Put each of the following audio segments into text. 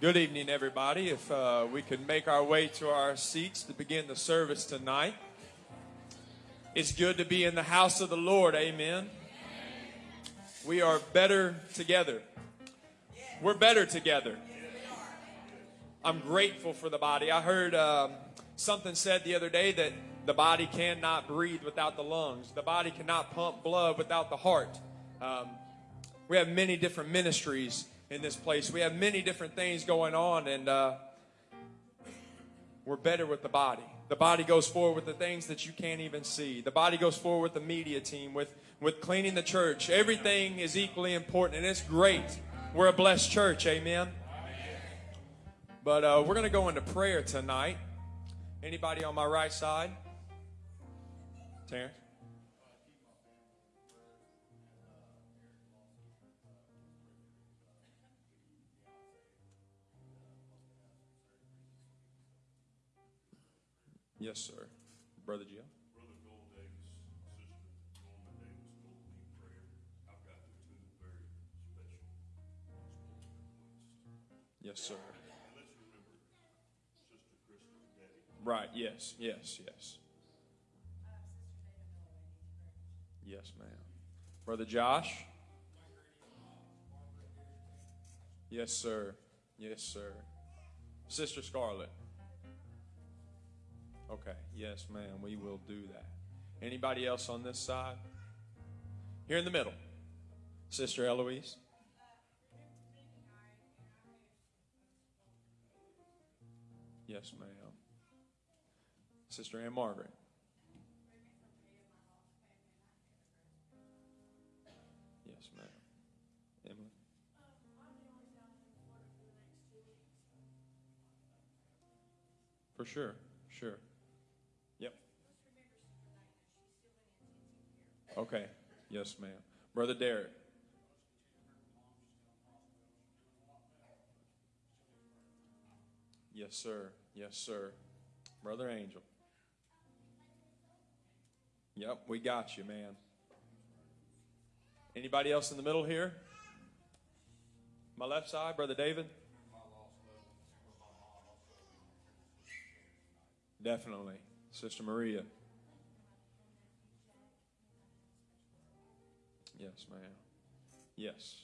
Good evening, everybody. If uh, we could make our way to our seats to begin the service tonight. It's good to be in the house of the Lord. Amen. We are better together. We're better together. I'm grateful for the body. I heard um, something said the other day that the body cannot breathe without the lungs, the body cannot pump blood without the heart. Um, we have many different ministries in this place. We have many different things going on, and uh, we're better with the body. The body goes forward with the things that you can't even see. The body goes forward with the media team, with, with cleaning the church. Everything is equally important, and it's great. We're a blessed church, amen. But uh, we're going to go into prayer tonight. Anybody on my right side? Terrence? Yes, sir. Brother Jim. Brother Joel Davis, Sister Davis, prayer. I've got two very special requests. Yes, sir. And let's remember Sister Krista's daddy. Right. Yes. Yes. Yes. Yes, ma'am. Brother Josh. Yes, sir. Yes, sir. Sister Scarlett. Okay. Yes, ma'am. We will do that. Anybody else on this side? Here in the middle. Sister Eloise. Yes, ma'am. Sister Ann Margaret. Yes, ma'am. Emily. For sure, sure. Okay. Yes, ma'am. Brother Derek. Yes, sir. Yes, sir. Brother Angel. Yep, we got you, man. Anybody else in the middle here? My left side, Brother David? Definitely. Sister Maria. Yes, ma'am. Yes.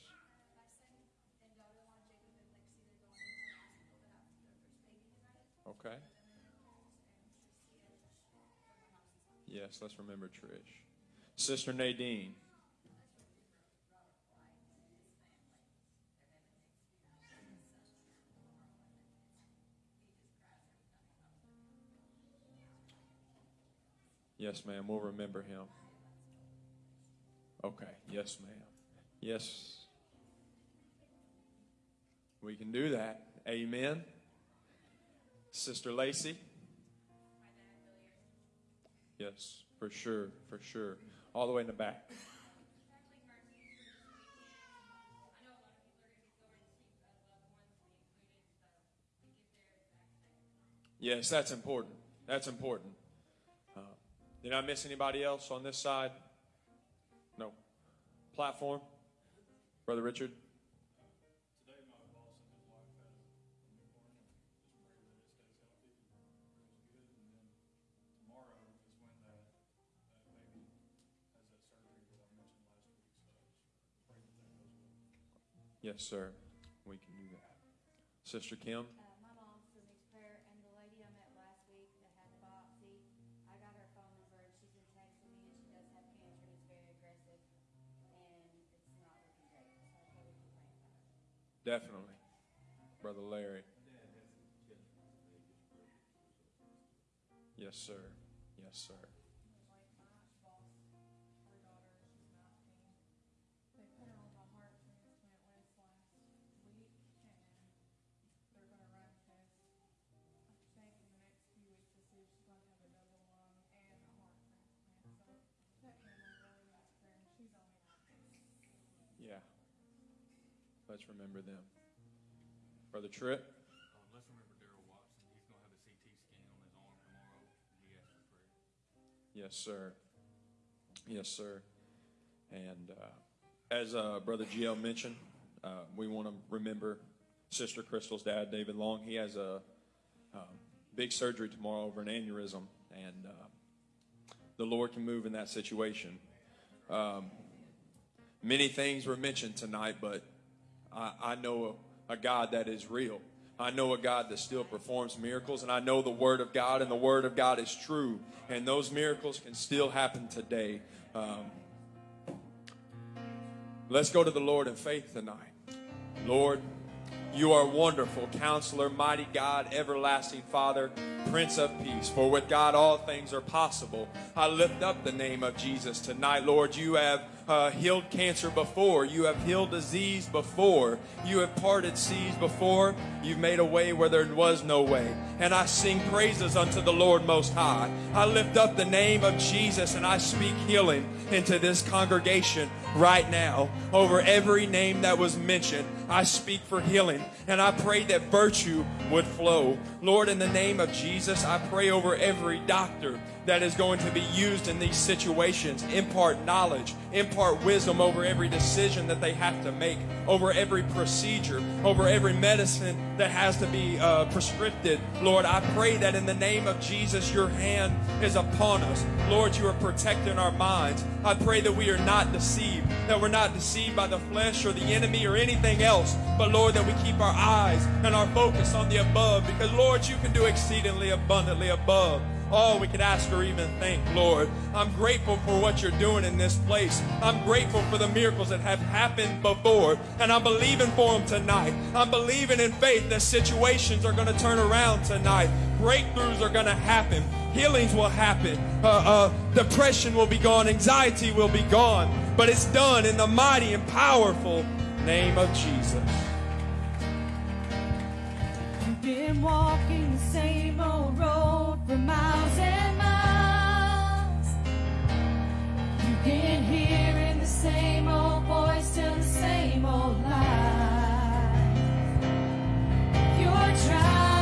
Okay. Yes, let's remember Trish. Sister Nadine. Yes, ma'am. We'll remember him. Okay. Yes, ma'am. Yes. We can do that. Amen. Sister Lacey. Yes, for sure, for sure. All the way in the back. Yes, that's important. That's important. Uh, did I miss anybody else on this side? Platform? Brother Richard? Today, my boss and his wife had a newborn, and just pray that it stays healthy and grows good. And then tomorrow is when that, that baby has that surgery that I mentioned last week. So just pray that that goes well. Yes, sir. We can do that. Sister Kim? Definitely. Brother Larry? Yes, sir. Yes, sir. Let's remember them. Brother Tripp? Uh, let's remember Daryl Watson. He's going to have a CT scan on his arm tomorrow. He asked for prayer. Yes, sir. Yes, sir. And uh, as uh, Brother GL mentioned, uh, we want to remember Sister Crystal's dad, David Long. He has a um, big surgery tomorrow over an aneurysm, and uh, the Lord can move in that situation. Um, many things were mentioned tonight, but I, I know a, a God that is real. I know a God that still performs miracles, and I know the Word of God, and the Word of God is true, and those miracles can still happen today. Um, let's go to the Lord in faith tonight. Lord, you are wonderful, counselor, mighty God, everlasting Father, Prince of Peace. For with God all things are possible. I lift up the name of Jesus tonight. Lord, you have uh, healed cancer before. You have healed disease before. You have parted seas before. You've made a way where there was no way. And I sing praises unto the Lord Most High. I lift up the name of Jesus and I speak healing into this congregation right now over every name that was mentioned. I speak for healing and I pray that virtue would flow. Lord, in the name of Jesus, I pray over every doctor that is going to be used in these situations. Impart knowledge, impart wisdom over every decision that they have to make, over every procedure, over every medicine that has to be uh, prescribed. Lord, I pray that in the name of Jesus, your hand is upon us. Lord, you are protecting our minds. I pray that we are not deceived, that we're not deceived by the flesh or the enemy or anything else, but Lord, that we keep our eyes and our focus on the above because, Lord, you can do exceedingly abundantly above all we could ask or even think, Lord. I'm grateful for what you're doing in this place. I'm grateful for the miracles that have happened before, and I'm believing for them tonight. I'm believing in faith that situations are going to turn around tonight. Breakthroughs are going to happen. Healings will happen. Uh, uh, depression will be gone. Anxiety will be gone. But it's done in the mighty and powerful name of Jesus. You've been walking the same old road for miles and miles. You've been hearing the same old voice tell the same old lies. You're trying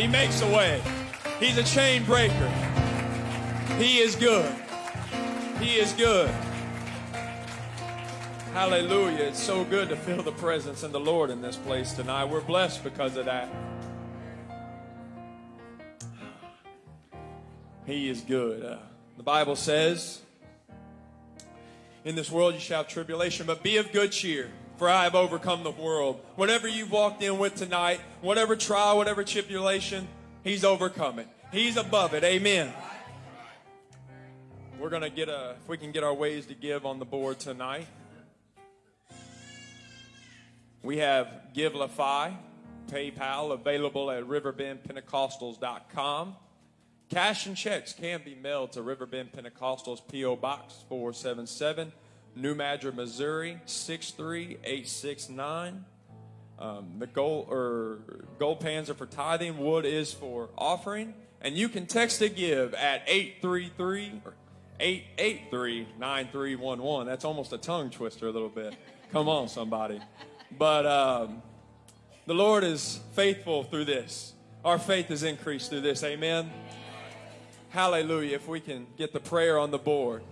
He makes a way. He's a chain breaker. He is good. He is good. Hallelujah. It's so good to feel the presence of the Lord in this place tonight. We're blessed because of that. He is good. Uh, the Bible says, In this world you shall have tribulation, but be of good cheer, for I have overcome the world. Whatever you've walked in with tonight, whatever trial, whatever tribulation, He's overcome it. He's above it. Amen. We're going to get a, if we can get our ways to give on the board tonight. We have Givelify, PayPal available at riverbendpentecostals.com. Cash and checks can be mailed to Riverbend Pentecostals, P.O. Box 477, New Madrid, Missouri 63869. Um, the gold or gold pans are for tithing, wood is for offering, and you can text a give at 833 or 883 9311. That's almost a tongue twister a little bit. Come on, somebody. But um, the Lord is faithful through this. Our faith is increased through this. Amen. Hallelujah. If we can get the prayer on the board.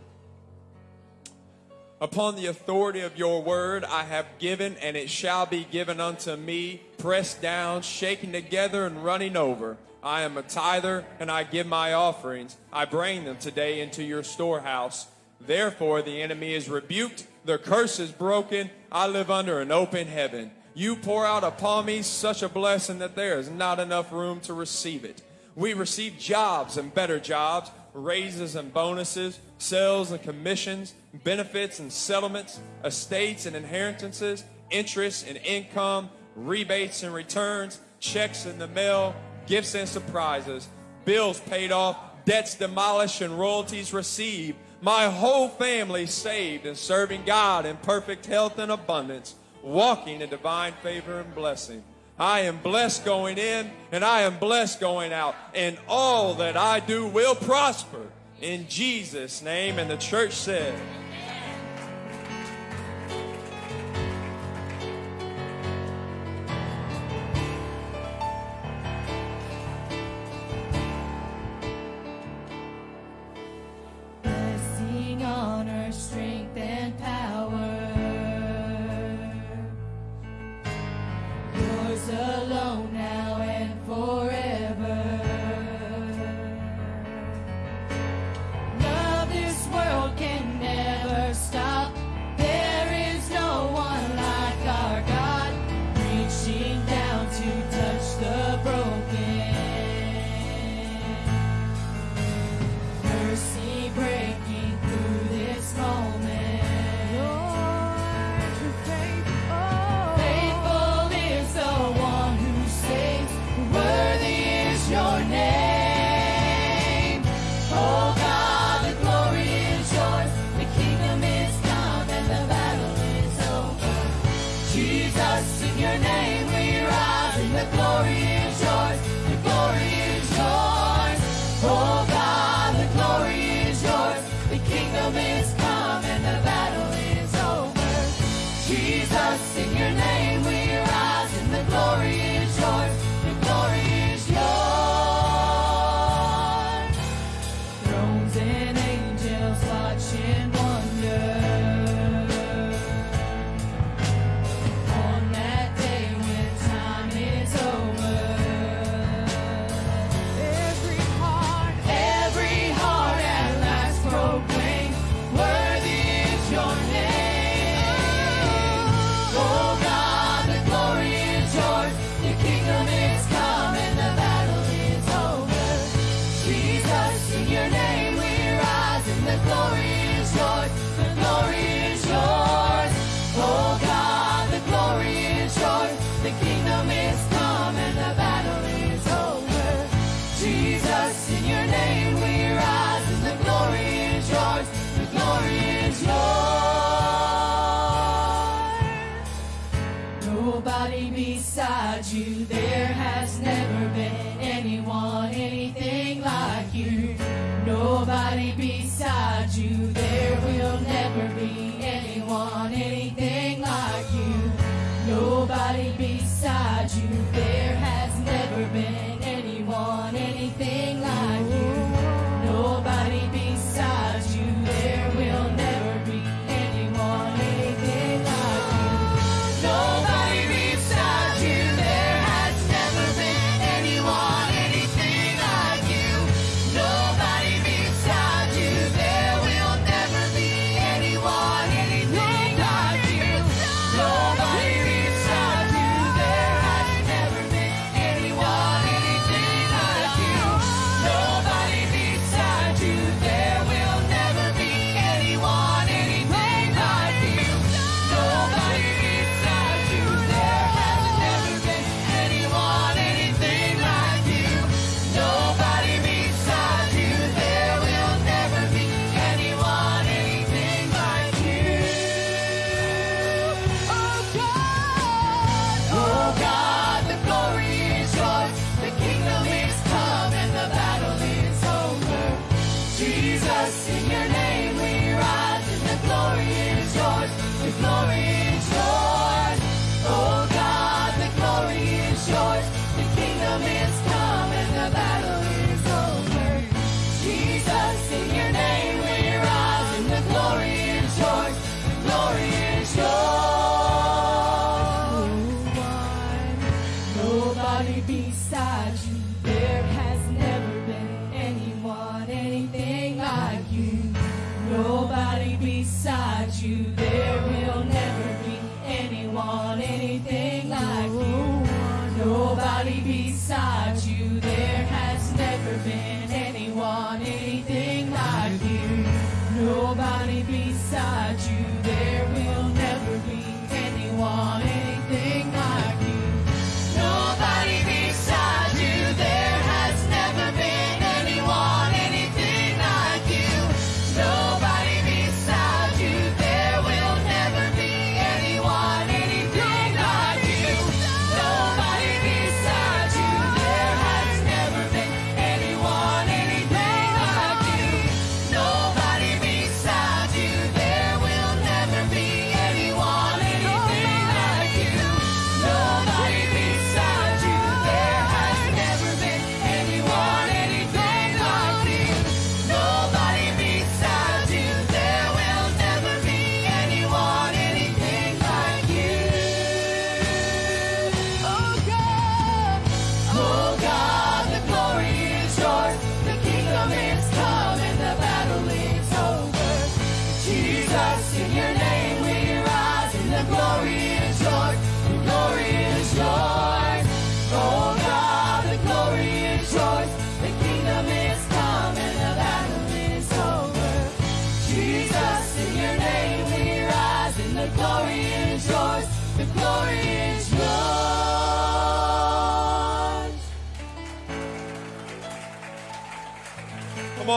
Upon the authority of your word, I have given, and it shall be given unto me, pressed down, shaken together, and running over. I am a tither, and I give my offerings. I bring them today into your storehouse. Therefore, the enemy is rebuked, the curse is broken. I live under an open heaven. You pour out upon me such a blessing that there is not enough room to receive it. We receive jobs and better jobs, raises and bonuses, sales and commissions, benefits and settlements, estates and inheritances, interest and income, rebates and returns, checks in the mail, gifts and surprises, bills paid off, debts demolished, and royalties received. My whole family saved and serving God in perfect health and abundance, walking in divine favor and blessing. I am blessed going in and I am blessed going out, and all that I do will prosper in Jesus' name. And the church said,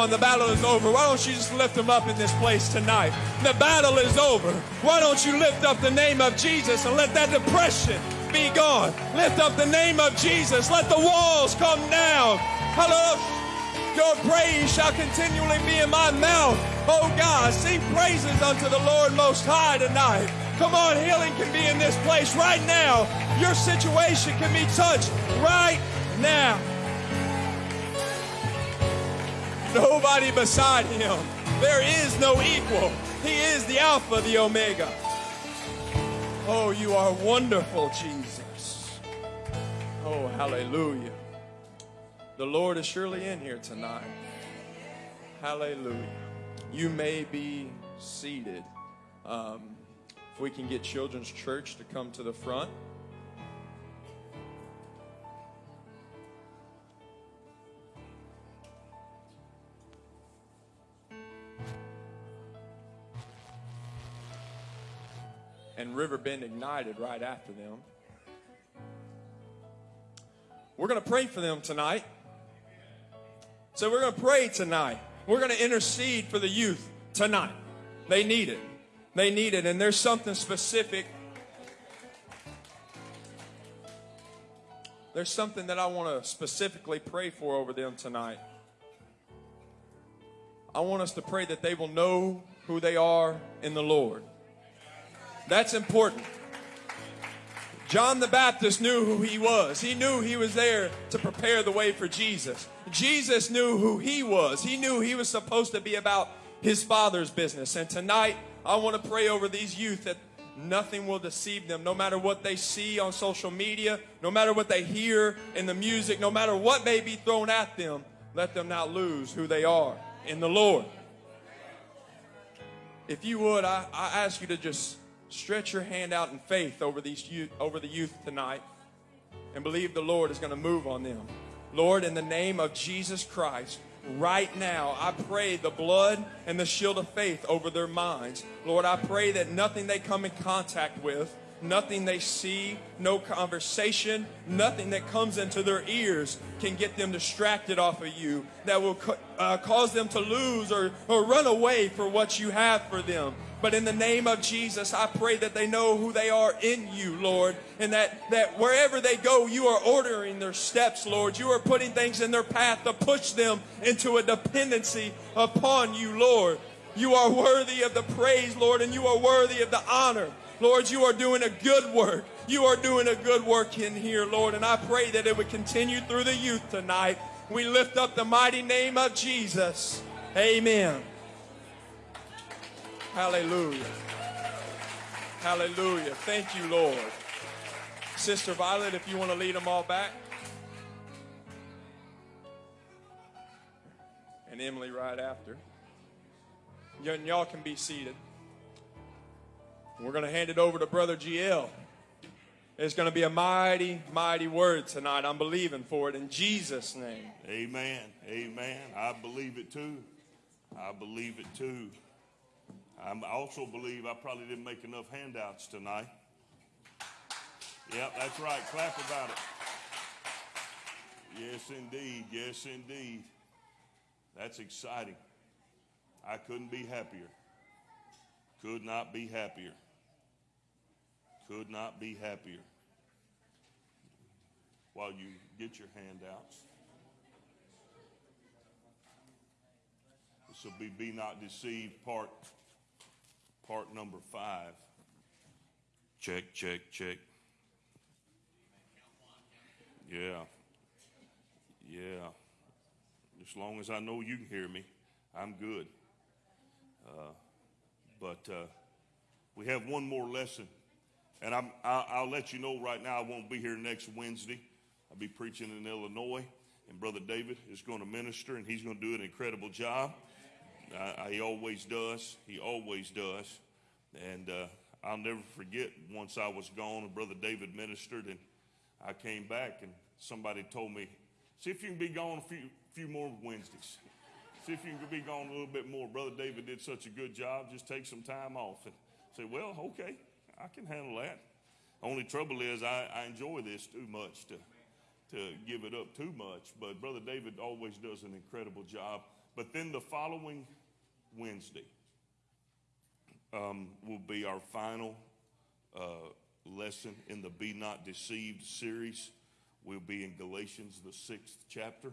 on, the battle is over. Why don't you just lift them up in this place tonight? The battle is over. Why don't you lift up the name of Jesus and let that depression be gone? Lift up the name of Jesus. Let the walls come down. Hello. Your praise shall continually be in my mouth. Oh God, sing praises unto the Lord Most High tonight. Come on, healing can be in this place right now. Your situation can be touched right now. Nobody beside him. There is no equal. He is the Alpha, the Omega. Oh, you are wonderful, Jesus. Oh, hallelujah. The Lord is surely in here tonight. Hallelujah. You may be seated. Um, if we can get Children's Church to come to the front. And Riverbend Ignited right after them. We're going to pray for them tonight. So we're going to pray tonight. We're going to intercede for the youth tonight. They need it. They need it. And there's something specific. There's something that I want to specifically pray for over them tonight. I want us to pray that they will know who they are in the Lord. That's important. John the Baptist knew who he was. He knew he was there to prepare the way for Jesus. Jesus knew who he was. He knew he was supposed to be about his Father's business. And tonight, I want to pray over these youth that nothing will deceive them, no matter what they see on social media, no matter what they hear in the music, no matter what may be thrown at them. Let them not lose who they are in the Lord. If you would, I, I ask you to just stretch your hand out in faith over these youth, over the youth tonight and believe the Lord is going to move on them. Lord, in the name of Jesus Christ, right now, I pray the blood and the shield of faith over their minds. Lord, I pray that nothing they come in contact with, nothing they see, no conversation, nothing that comes into their ears can get them distracted off of you, that will uh, cause them to lose or, or run away for what you have for them. But in the name of Jesus, I pray that they know who they are in you, Lord, and that, that wherever they go, you are ordering their steps, Lord. You are putting things in their path to push them into a dependency upon you, Lord. You are worthy of the praise, Lord, and you are worthy of the honor. Lord, you are doing a good work. You are doing a good work in here, Lord, and I pray that it would continue through the youth tonight. We lift up the mighty name of Jesus. Amen. Hallelujah. Hallelujah. Thank you, Lord. Sister Violet, if you want to lead them all back. And Emily right after. And y'all can be seated. We're going to hand it over to Brother GL. It's going to be a mighty, mighty word tonight. I'm believing for it in Jesus' name. Amen. Amen. I believe it too. I believe it too. I also believe I probably didn't make enough handouts tonight. Yep, that's right. Clap about it. Yes, indeed. Yes, indeed. That's exciting. I couldn't be happier. Could not be happier. Could not be happier. While you get your handouts, this will be Be Not Deceived, part, part number five. Check, check, check. Yeah. Yeah. As long as I know you can hear me, I'm good. Uh, but uh, we have one more lesson. And I'm, I'll, I'll let you know right now, I won't be here next Wednesday. I'll be preaching in Illinois. And Brother David is going to minister, and he's going to do an incredible job. Uh, he always does. He always does. And uh, I'll never forget once I was gone, and Brother David ministered, and I came back, and somebody told me, see if you can be gone a few, few more Wednesdays. See if you can be gone a little bit more. Brother David did such a good job. Just take some time off. And say, well, okay, I can handle that. Only trouble is I, I enjoy this too much to, to give it up too much. But Brother David always does an incredible job. But then the following Wednesday um, will be our final uh, lesson in the Be Not Deceived series. We'll be in Galatians, the sixth chapter.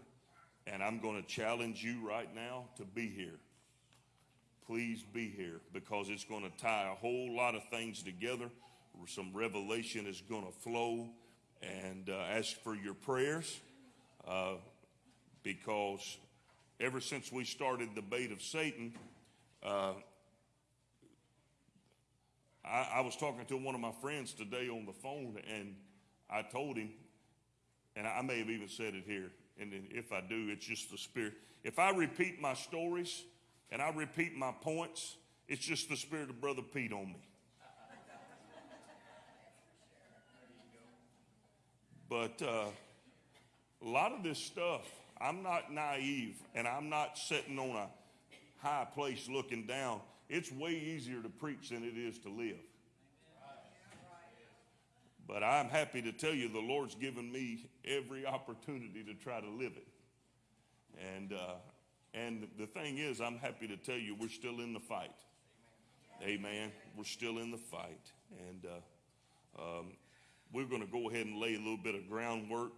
And I'm going to challenge you right now to be here. Please be here because it's going to tie a whole lot of things together. Some revelation is going to flow. And uh, ask for your prayers uh, because ever since we started the bait of Satan, uh, I, I was talking to one of my friends today on the phone, and I told him, and I may have even said it here, and if I do, it's just the Spirit. If I repeat my stories and I repeat my points, it's just the Spirit of Brother Pete on me. But uh, a lot of this stuff, I'm not naive and I'm not sitting on a high place looking down. It's way easier to preach than it is to live. But I'm happy to tell you the Lord's given me every opportunity to try to live it. And, uh, and the thing is, I'm happy to tell you we're still in the fight. Amen. We're still in the fight. And uh, um, we're going to go ahead and lay a little bit of groundwork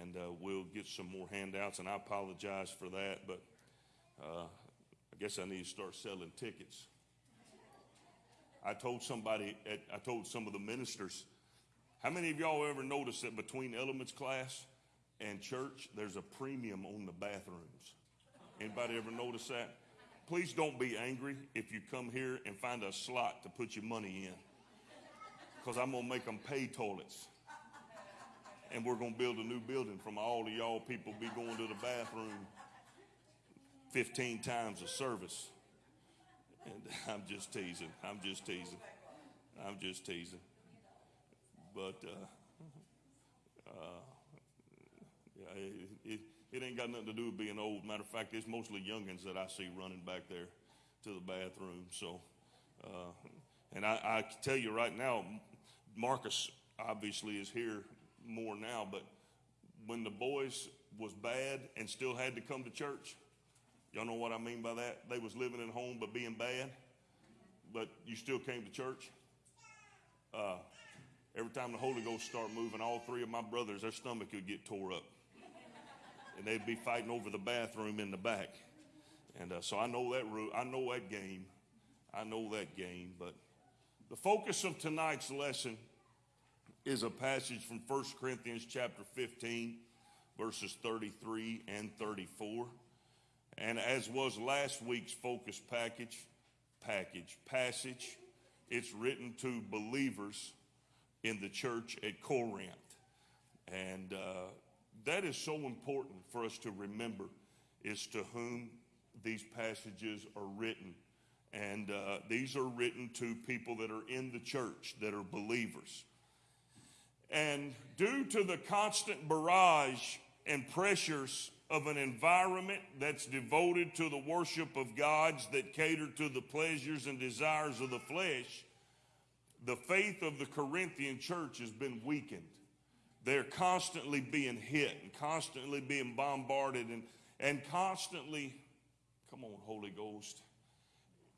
and uh, we'll get some more handouts. And I apologize for that, but uh, I guess I need to start selling tickets. I told somebody, at, I told some of the ministers, how many of y'all ever noticed that between elements class and church, there's a premium on the bathrooms? Anybody ever notice that? Please don't be angry if you come here and find a slot to put your money in. Because I'm going to make them pay toilets. And we're going to build a new building from all of y'all people be going to the bathroom 15 times a service. And I'm just teasing. I'm just teasing. I'm just teasing. But uh, uh, yeah, it, it, it ain't got nothing to do with being old. Matter of fact, it's mostly youngins that I see running back there to the bathroom. So, uh, and I, I tell you right now, Marcus obviously is here more now, but when the boys was bad and still had to come to church, y'all know what I mean by that? They was living at home but being bad, but you still came to church. Uh, every time the Holy Ghost start moving, all three of my brothers, their stomach would get tore up and they'd be fighting over the bathroom in the back. And uh, so I know that ru- I know that game. I know that game. But the focus of tonight's lesson is a passage from 1 Corinthians chapter 15, verses 33 and 34. And as was last week's focus package, package, passage, it's written to believers in the church at Corinth. And uh, that is so important for us to remember is to whom these passages are written. And uh, these are written to people that are in the church, that are believers. And due to the constant barrage and pressures of an environment that's devoted to the worship of gods that cater to the pleasures and desires of the flesh, the faith of the Corinthian church has been weakened. They're constantly being hit and constantly being bombarded and, and constantly, come on, Holy Ghost,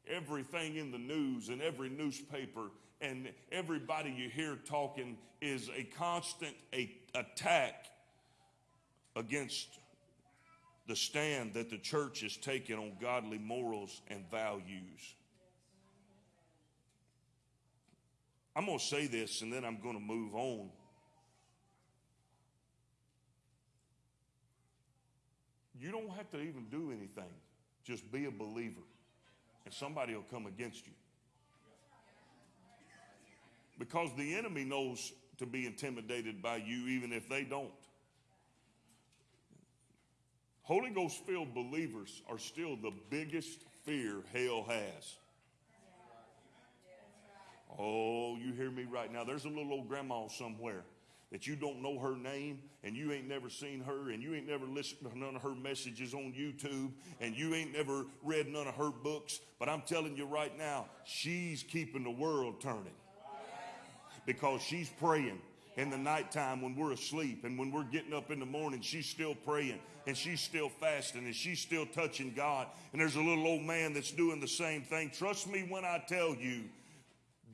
everything in the news and every newspaper and everybody you hear talking is a constant a, attack against the stand that the church is taking on godly morals and values. I'm going to say this and then I'm going to move on. You don't have to even do anything. Just be a believer, and somebody will come against you. Because the enemy knows to be intimidated by you, even if they don't. Holy Ghost filled believers are still the biggest fear hell has. Oh, you hear me right now. There's a little old grandma somewhere that you don't know her name and you ain't never seen her and you ain't never listened to none of her messages on YouTube and you ain't never read none of her books. But I'm telling you right now, she's keeping the world turning because she's praying in the nighttime when we're asleep and when we're getting up in the morning, she's still praying and she's still fasting and she's still touching God. And there's a little old man that's doing the same thing. Trust me when I tell you,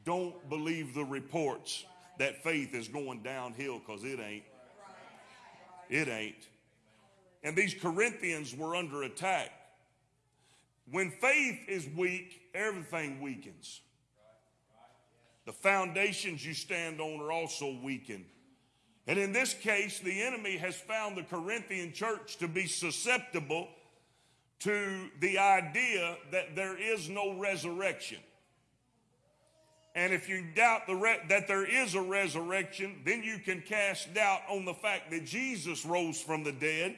don't believe the reports that faith is going downhill because it ain't. It ain't. And these Corinthians were under attack. When faith is weak, everything weakens. The foundations you stand on are also weakened. And in this case, the enemy has found the Corinthian church to be susceptible to the idea that there is no resurrection. And if you doubt the that there is a resurrection, then you can cast doubt on the fact that Jesus rose from the dead.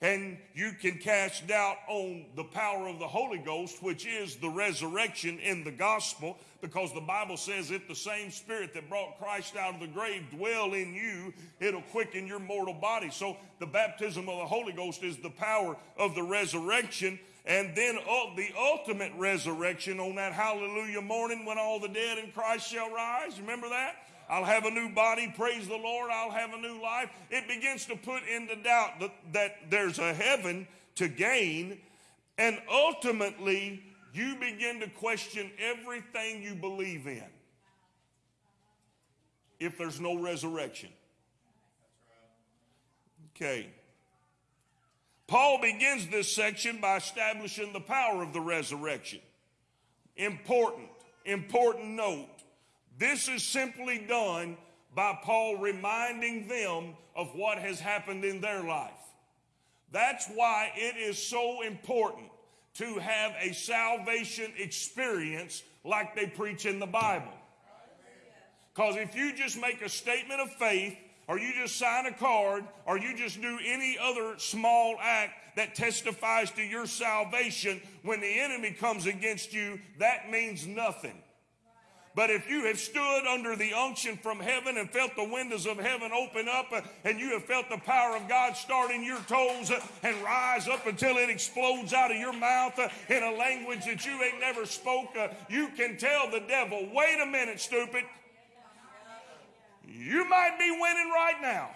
And you can cast doubt on the power of the Holy Ghost, which is the resurrection in the gospel, because the Bible says if the same spirit that brought Christ out of the grave dwell in you, it'll quicken your mortal body. So the baptism of the Holy Ghost is the power of the resurrection and then uh, the ultimate resurrection on that hallelujah morning when all the dead in Christ shall rise. Remember that? I'll have a new body, praise the Lord, I'll have a new life. It begins to put into doubt that, that there's a heaven to gain, and ultimately you begin to question everything you believe in if there's no resurrection. Okay. Paul begins this section by establishing the power of the resurrection. Important, important note. This is simply done by Paul reminding them of what has happened in their life. That's why it is so important to have a salvation experience like they preach in the Bible. Because if you just make a statement of faith, or you just sign a card, or you just do any other small act that testifies to your salvation, when the enemy comes against you, that means nothing. But if you have stood under the unction from heaven and felt the windows of heaven open up uh, and you have felt the power of God start in your toes uh, and rise up until it explodes out of your mouth uh, in a language that you ain't never spoke, you can tell the devil, wait a minute, stupid. You might be winning right now.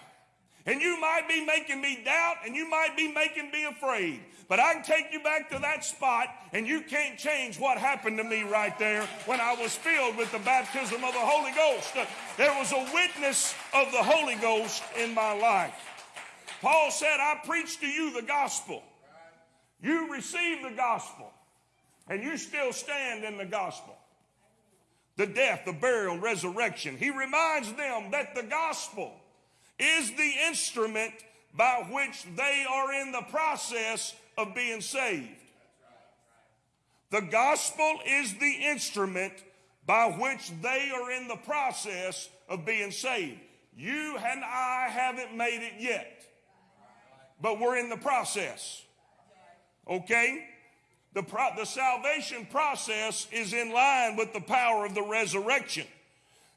And you might be making me doubt and you might be making me afraid. But I can take you back to that spot and you can't change what happened to me right there when I was filled with the baptism of the Holy Ghost. There was a witness of the Holy Ghost in my life. Paul said, I preach to you the gospel. You receive the gospel and you still stand in the gospel the death, the burial, resurrection. He reminds them that the gospel is the instrument by which they are in the process of being saved. The gospel is the instrument by which they are in the process of being saved. You and I haven't made it yet, but we're in the process. Okay? The, pro- the salvation process is in line with the power of the resurrection.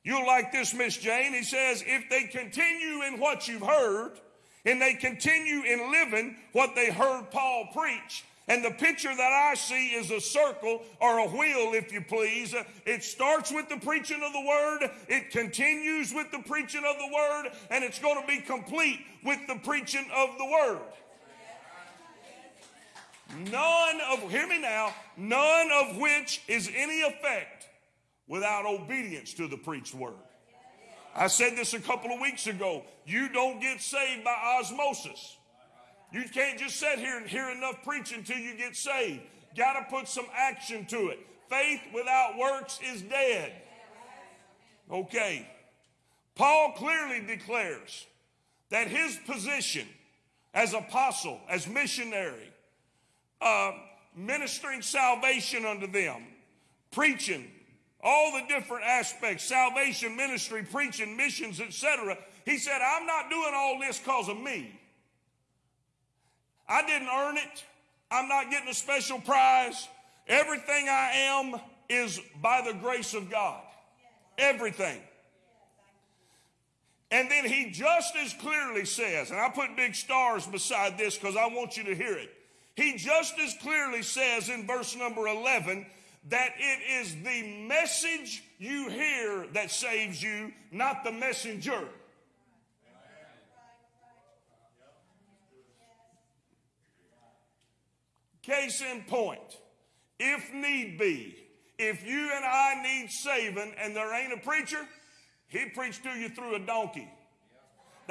You'll like this, Miss Jane. He says, if they continue in what you've heard, and they continue in living what they heard Paul preach, and the picture that I see is a circle or a wheel, if you please. It starts with the preaching of the word, it continues with the preaching of the word, and it's going to be complete with the preaching of the word. None of, hear me now, none of which is any effect without obedience to the preached word. I said this a couple of weeks ago. You don't get saved by osmosis. You can't just sit here and hear enough preaching till you get saved. Got to put some action to it. Faith without works is dead. Okay. Paul clearly declares that his position as apostle, as missionary, uh, ministering salvation unto them, preaching all the different aspects salvation, ministry, preaching, missions, etc. He said, I'm not doing all this because of me. I didn't earn it. I'm not getting a special prize. Everything I am is by the grace of God. Everything. And then he just as clearly says, and I put big stars beside this because I want you to hear it. He just as clearly says in verse number 11 that it is the message you hear that saves you, not the messenger. Case in point, if need be, if you and I need saving and there ain't a preacher, he preached to you through a donkey.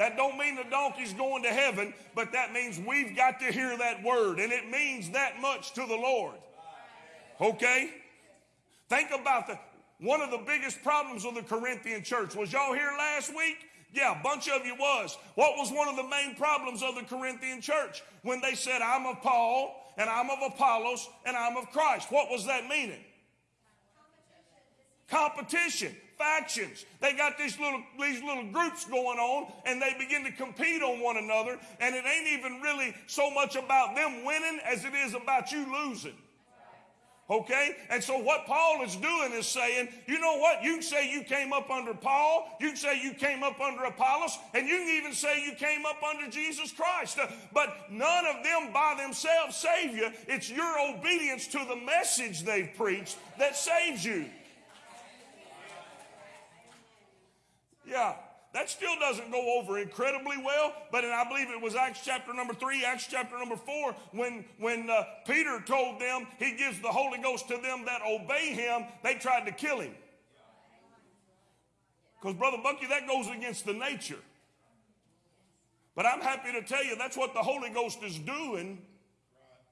That don't mean the donkey's going to heaven, but that means we've got to hear that word, and it means that much to the Lord. Okay? Think about the one of the biggest problems of the Corinthian church. Was y'all here last week? Yeah, a bunch of you was. What was one of the main problems of the Corinthian church? When they said, I'm of Paul, and I'm of Apollos, and I'm of Christ. What was that meaning? Competition factions. They got these little, these little groups going on and they begin to compete on one another. And it ain't even really so much about them winning as it is about you losing. Okay? And so what Paul is doing is saying, you know what? You can say you came up under Paul, you can say you came up under Apollos, and you can even say you came up under Jesus Christ. Uh, but none of them by themselves save you. It's your obedience to the message they've preached that saves you. Yeah, that still doesn't go over incredibly well, but I believe it was Acts chapter number three, Acts chapter number four, when, when uh, Peter told them he gives the Holy Ghost to them that obey him, they tried to kill him. Because, Brother Bucky, that goes against the nature. But I'm happy to tell you that's what the Holy Ghost is doing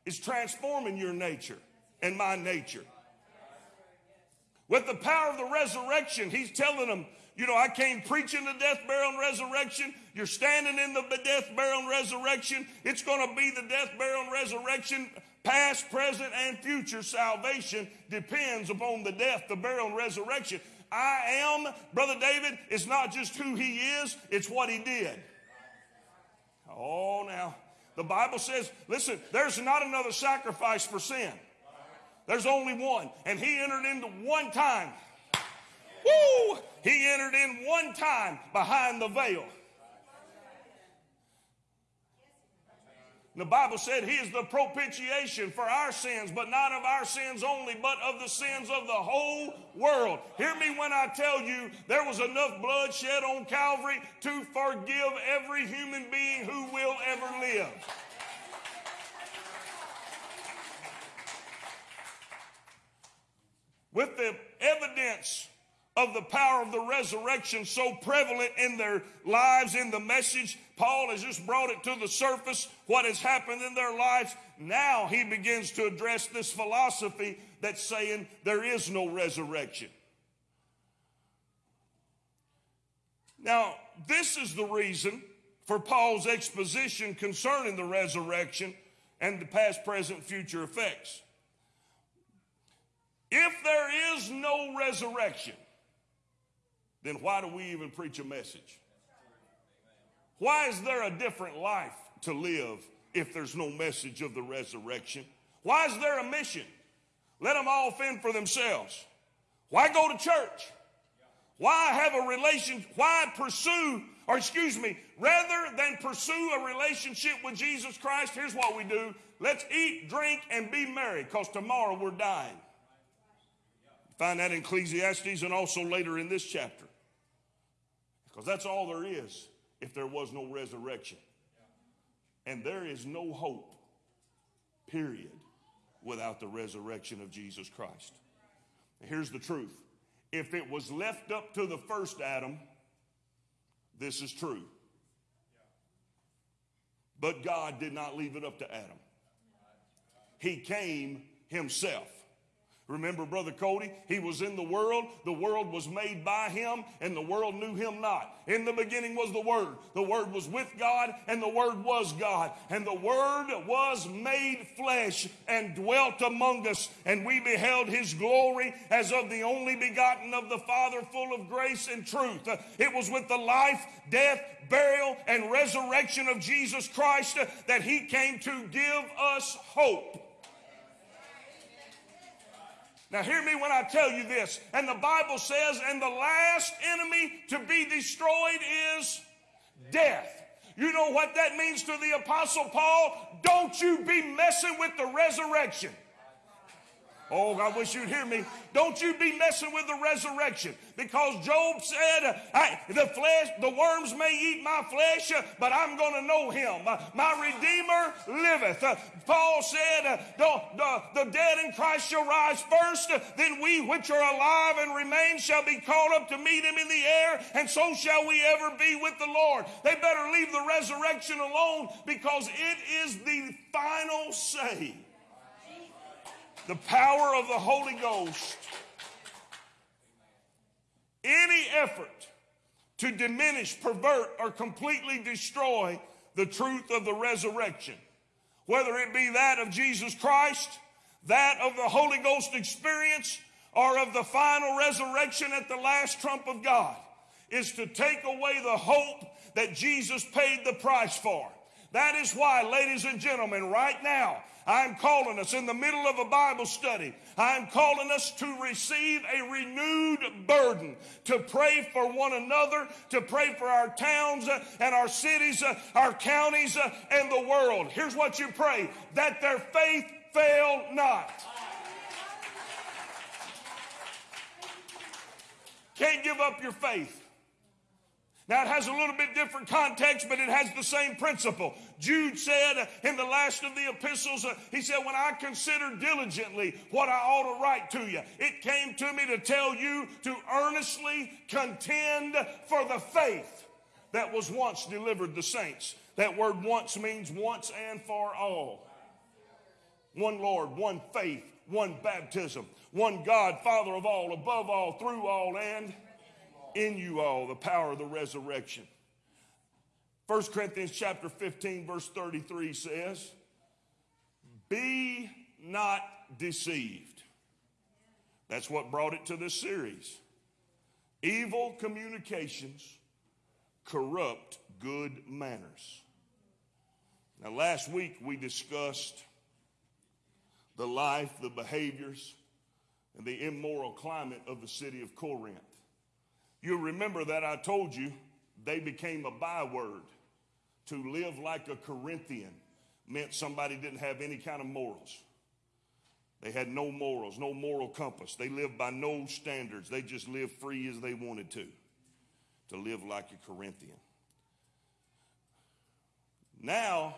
is transforming your nature and my nature. With the power of the resurrection, he's telling them, you know, I came preaching the death, burial, and resurrection. You're standing in the death, burial, and resurrection. It's going to be the death, burial, and resurrection. Past, present, and future salvation depends upon the death, the burial, and resurrection. I am, Brother David, it's not just who he is, it's what he did. Oh, now, the Bible says, listen, there's not another sacrifice for sin. There's only one. And he entered into one time. Woo! He entered in one time behind the veil. The Bible said he is the propitiation for our sins, but not of our sins only, but of the sins of the whole world. Hear me when I tell you there was enough blood shed on Calvary to forgive every human being who will ever live. With the evidence of the power of the resurrection so prevalent in their lives, in the message. Paul has just brought it to the surface, what has happened in their lives. Now he begins to address this philosophy that's saying there is no resurrection. Now, this is the reason for Paul's exposition concerning the resurrection and the past, present, future effects. If there is no resurrection, then why do we even preach a message? Why is there a different life to live if there's no message of the resurrection? Why is there a mission? Let them all fend for themselves. Why go to church? Why have a relation? Why pursue, or excuse me, rather than pursue a relationship with Jesus Christ, here's what we do. Let's eat, drink, and be merry, because tomorrow we're dying. Find that in Ecclesiastes and also later in this chapter. Because that's all there is if there was no resurrection. And there is no hope, period, without the resurrection of Jesus Christ. Here's the truth if it was left up to the first Adam, this is true. But God did not leave it up to Adam, He came Himself. Remember, Brother Cody? He was in the world. The world was made by him, and the world knew him not. In the beginning was the Word. The Word was with God, and the Word was God. And the Word was made flesh and dwelt among us, and we beheld his glory as of the only begotten of the Father, full of grace and truth. It was with the life, death, burial, and resurrection of Jesus Christ that he came to give us hope. Now, hear me when I tell you this. And the Bible says, and the last enemy to be destroyed is death. You know what that means to the Apostle Paul? Don't you be messing with the resurrection. Oh, I wish you'd hear me. Don't you be messing with the resurrection. Because Job said, the flesh, the worms may eat my flesh, but I'm going to know him. My Redeemer liveth. Paul said, the, the, the dead in Christ shall rise first, then we which are alive and remain shall be caught up to meet him in the air, and so shall we ever be with the Lord. They better leave the resurrection alone because it is the final say the power of the Holy Ghost, any effort to diminish, pervert, or completely destroy the truth of the resurrection, whether it be that of Jesus Christ, that of the Holy Ghost experience, or of the final resurrection at the last trump of God, is to take away the hope that Jesus paid the price for. That is why, ladies and gentlemen, right now, I'm calling us in the middle of a Bible study. I'm calling us to receive a renewed burden to pray for one another, to pray for our towns uh, and our cities, uh, our counties, uh, and the world. Here's what you pray that their faith fail not. Can't give up your faith. Now, it has a little bit different context, but it has the same principle. Jude said in the last of the epistles, uh, he said, When I consider diligently what I ought to write to you, it came to me to tell you to earnestly contend for the faith that was once delivered the saints. That word once means once and for all. One Lord, one faith, one baptism, one God, Father of all, above all, through all, and in you all, the power of the resurrection. 1 Corinthians chapter 15, verse 33 says, Be not deceived. That's what brought it to this series. Evil communications corrupt good manners. Now, last week we discussed the life, the behaviors, and the immoral climate of the city of Corinth. You'll remember that I told you they became a byword. To live like a Corinthian meant somebody didn't have any kind of morals. They had no morals, no moral compass. They lived by no standards. They just lived free as they wanted to, to live like a Corinthian. Now,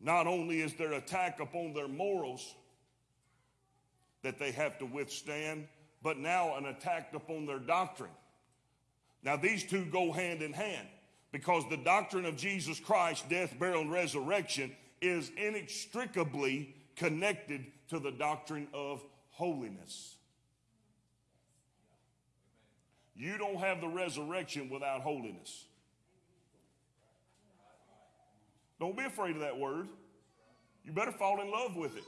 not only is there attack upon their morals that they have to withstand, but now an attack upon their doctrine. Now, these two go hand in hand because the doctrine of Jesus Christ, death, burial, and resurrection is inextricably connected to the doctrine of holiness. You don't have the resurrection without holiness. Don't be afraid of that word. You better fall in love with it.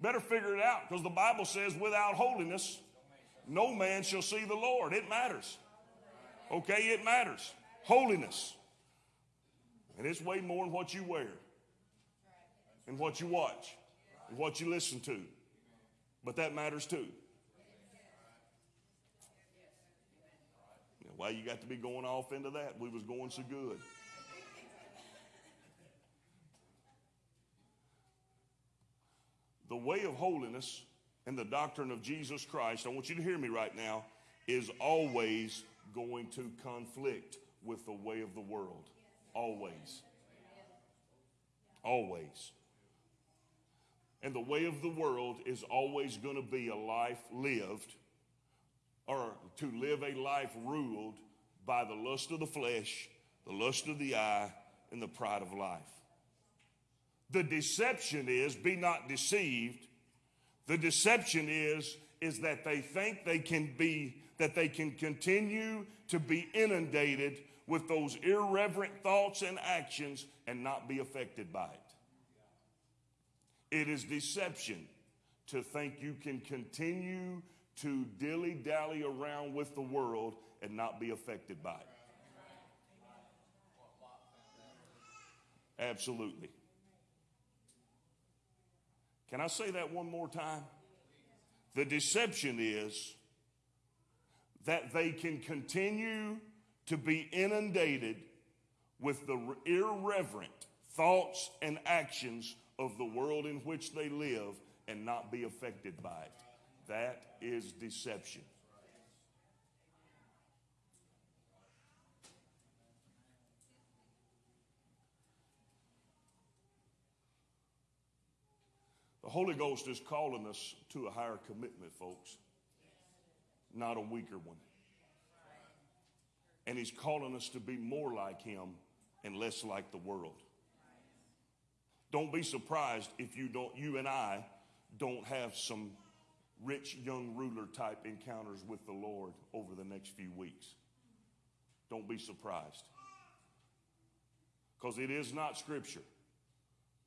Better figure it out because the Bible says, without holiness, no man shall see the Lord. It matters. Okay, it matters. Holiness. And it's way more than what you wear, and what you watch, and what you listen to. But that matters too. Why you got to be going off into that? We was going so good. The way of holiness and the doctrine of Jesus Christ, I want you to hear me right now, is always going to conflict with the way of the world. Always. Always. And the way of the world is always going to be a life lived or to live a life ruled by the lust of the flesh, the lust of the eye, and the pride of life. The deception is be not deceived. The deception is is that they think they can be that they can continue to be inundated with those irreverent thoughts and actions and not be affected by it. It is deception to think you can continue to dilly dally around with the world and not be affected by it. Absolutely. Can I say that one more time? The deception is that they can continue to be inundated with the irreverent thoughts and actions of the world in which they live and not be affected by it. That is deception. The Holy Ghost is calling us to a higher commitment, folks, not a weaker one. And He's calling us to be more like Him and less like the world. Don't be surprised if you don't, you and I don't have some rich young ruler type encounters with the Lord over the next few weeks. Don't be surprised. Because it is not scripture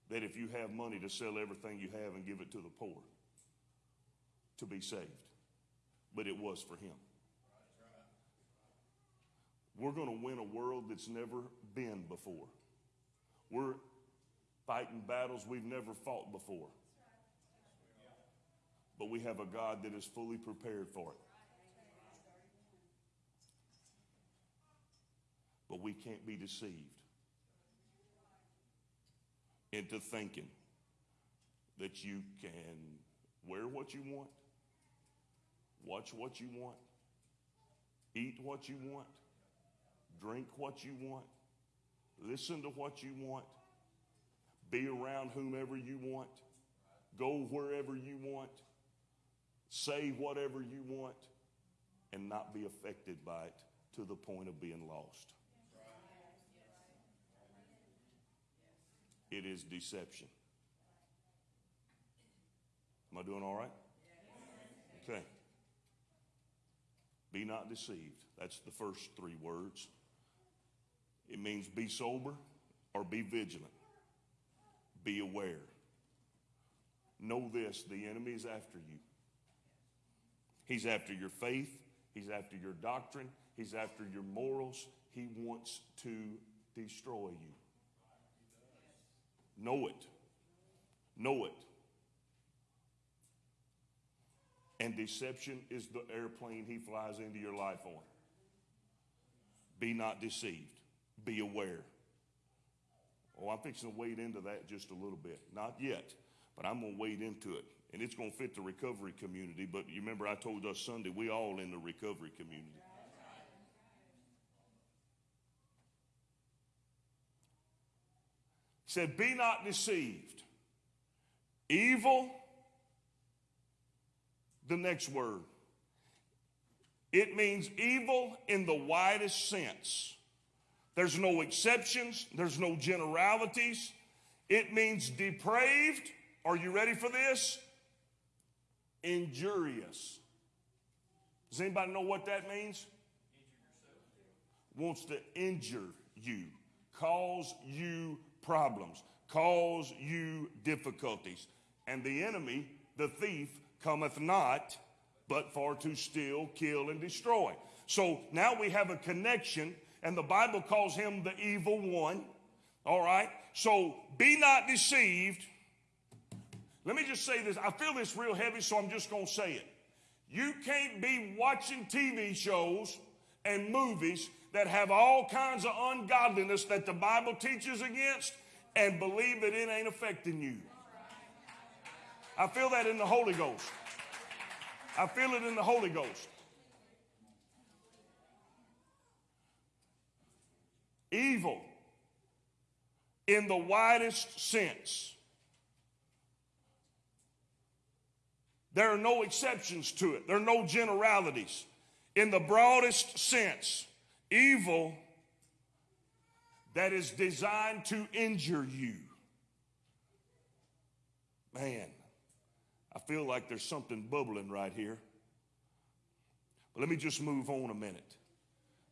that if you have money to sell everything you have and give it to the poor to be saved. But it was for him. We're going to win a world that's never been before. We're fighting battles we've never fought before. But we have a God that is fully prepared for it. But we can't be deceived into thinking that you can wear what you want, watch what you want, eat what you want, drink what you want, listen to what you want, be around whomever you want, go wherever you want, say whatever you want, and not be affected by it to the point of being lost. it is deception. Am I doing all right? Okay. Be not deceived. That's the first three words. It means be sober or be vigilant. Be aware. Know this the enemy is after you. He's after your faith, he's after your doctrine, he's after your morals. He wants to destroy you. Know it. Know it. And deception is the airplane he flies into your life on. Be not deceived. Be aware. Oh, I'm fixing to wade into that just a little bit. Not yet, but I'm going to wade into it. And it's going to fit the recovery community. But you remember I told us Sunday, we all in the recovery community. said, Be not deceived. Evil, the next word. It means evil in the widest sense. There's no exceptions, there's no generalities. It means depraved. Are you ready for this? Injurious. Does anybody know what that means? Wants to injure you, cause you problems, cause you difficulties. And the enemy, the thief, cometh not but for to steal, kill, and destroy. So now we have a connection, and the Bible calls him the evil one. All right? So be not deceived. Let me just say this. I feel this real heavy, so I'm just going to say it. You can't be watching TV shows and movies that have all kinds of ungodliness that the Bible teaches against and believe that it ain't affecting you. I feel that in the Holy Ghost. I feel it in the Holy Ghost. Evil in the widest sense. There are no exceptions to it. There are no generalities. In the broadest sense, evil that is designed to injure you. Man, I feel like there's something bubbling right here. But let me just move on a minute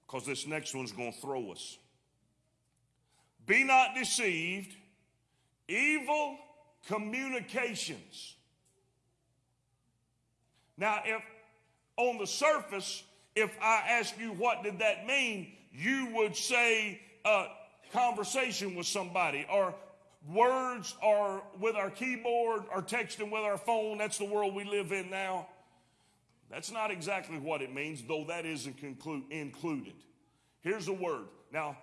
because this next one's going to throw us. Be not deceived, evil communications. Now, if on the surface, if I ask you what did that mean, you would say uh, conversation with somebody or words or with our keyboard or texting with our phone. That's the world we live in now. That's not exactly what it means, though that is inclu- included. Here's a word. Now,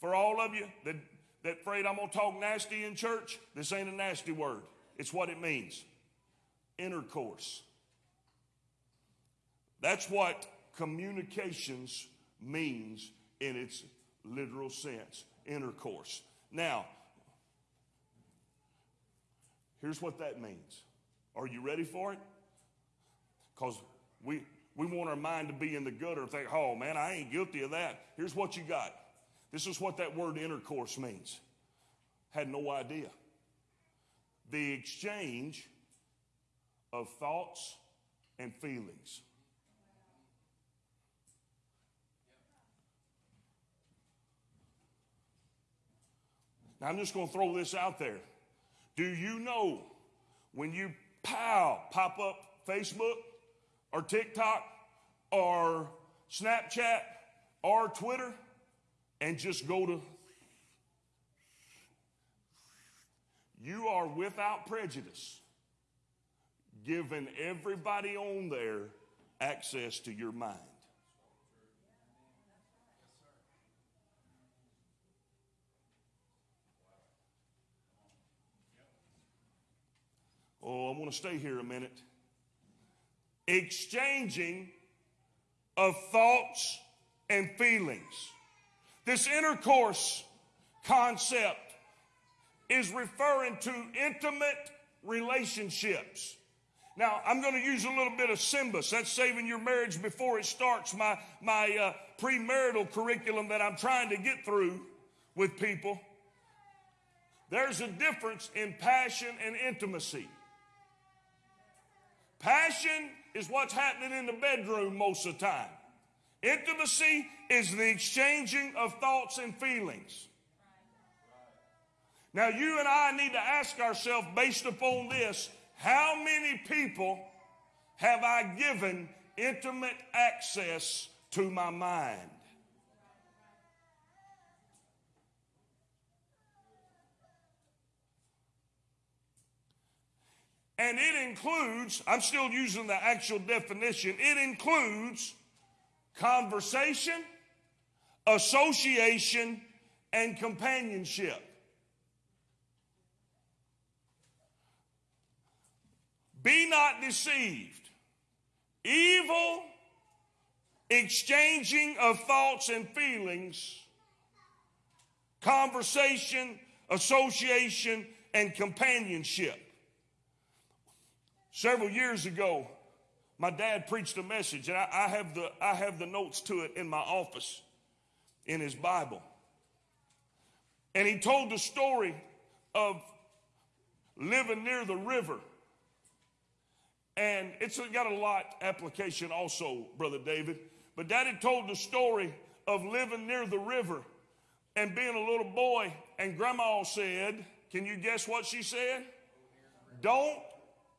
for all of you that, that afraid I'm going to talk nasty in church, this ain't a nasty word. It's what it means intercourse. That's what communications means in its literal sense intercourse. Now, here's what that means. Are you ready for it? Because we, we want our mind to be in the gutter and think, oh man, I ain't guilty of that. Here's what you got. This is what that word intercourse means. Had no idea. The exchange of thoughts and feelings. Now, I'm just going to throw this out there. Do you know when you pow pop up Facebook or TikTok or Snapchat or Twitter and just go to, you are without prejudice giving everybody on there access to your mind. Oh, I want to stay here a minute. Exchanging of thoughts and feelings. This intercourse concept is referring to intimate relationships. Now, I'm going to use a little bit of SYMBIS. That's saving your marriage before it starts, my, my uh, premarital curriculum that I'm trying to get through with people. There's a difference in passion and intimacy. Passion is what's happening in the bedroom most of the time. Intimacy is the exchanging of thoughts and feelings. Now, you and I need to ask ourselves, based upon this, how many people have I given intimate access to my mind? And it includes, I'm still using the actual definition, it includes conversation, association, and companionship. Be not deceived. Evil exchanging of thoughts and feelings, conversation, association, and companionship. Several years ago, my dad preached a message, and I, I, have the, I have the notes to it in my office in his Bible. And he told the story of living near the river. And it's got a lot application also, Brother David. But Daddy told the story of living near the river and being a little boy. And Grandma said, Can you guess what she said? Don't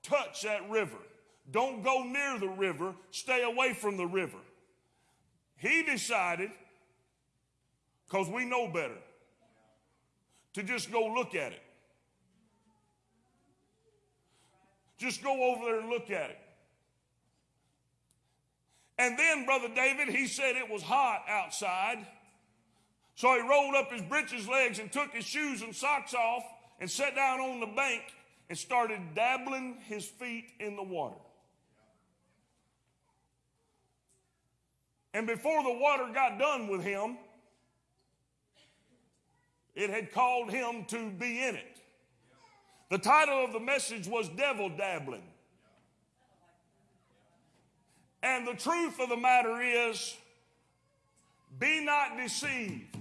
touch that river. Don't go near the river. Stay away from the river. He decided, because we know better, to just go look at it. Just go over there and look at it. And then, Brother David, he said it was hot outside. So he rolled up his breeches legs and took his shoes and socks off and sat down on the bank and started dabbling his feet in the water. And before the water got done with him, it had called him to be in it. The title of the message was Devil Dabbling. And the truth of the matter is, be not deceived.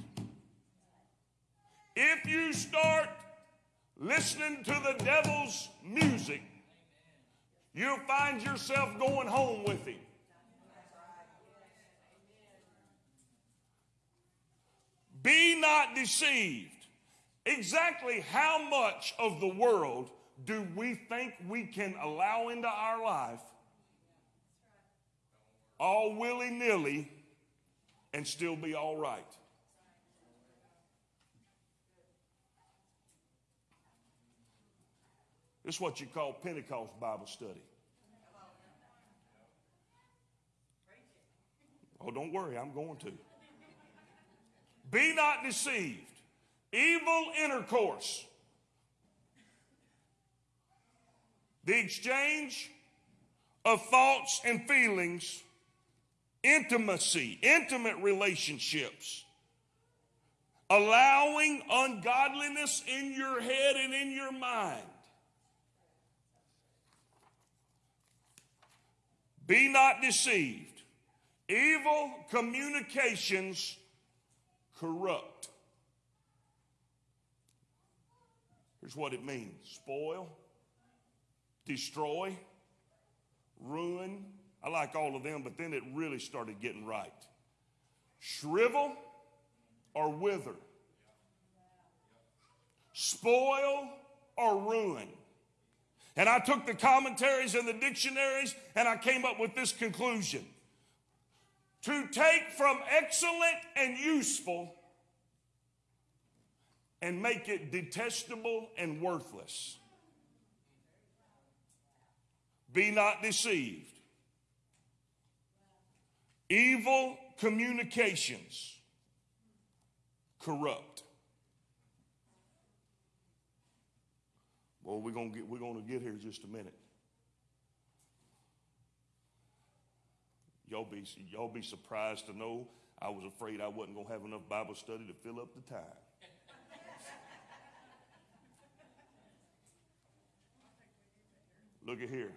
If you start listening to the devil's music, you'll find yourself going home with him. Be not deceived. Exactly how much of the world do we think we can allow into our life all willy nilly and still be all right? This is what you call Pentecost Bible study. Oh, don't worry, I'm going to. Be not deceived. Evil intercourse. The exchange of thoughts and feelings, intimacy, intimate relationships, allowing ungodliness in your head and in your mind. Be not deceived. Evil communications corrupt. Here's what it means spoil, destroy, ruin. I like all of them, but then it really started getting right. Shrivel or wither, spoil or ruin. And I took the commentaries and the dictionaries and I came up with this conclusion to take from excellent and useful and make it detestable and worthless. Be not deceived. Evil communications corrupt. Well, we're gonna get we're gonna get here in just a minute. Y'all be y'all be surprised to know I was afraid I wasn't gonna have enough Bible study to fill up the time. Look at here.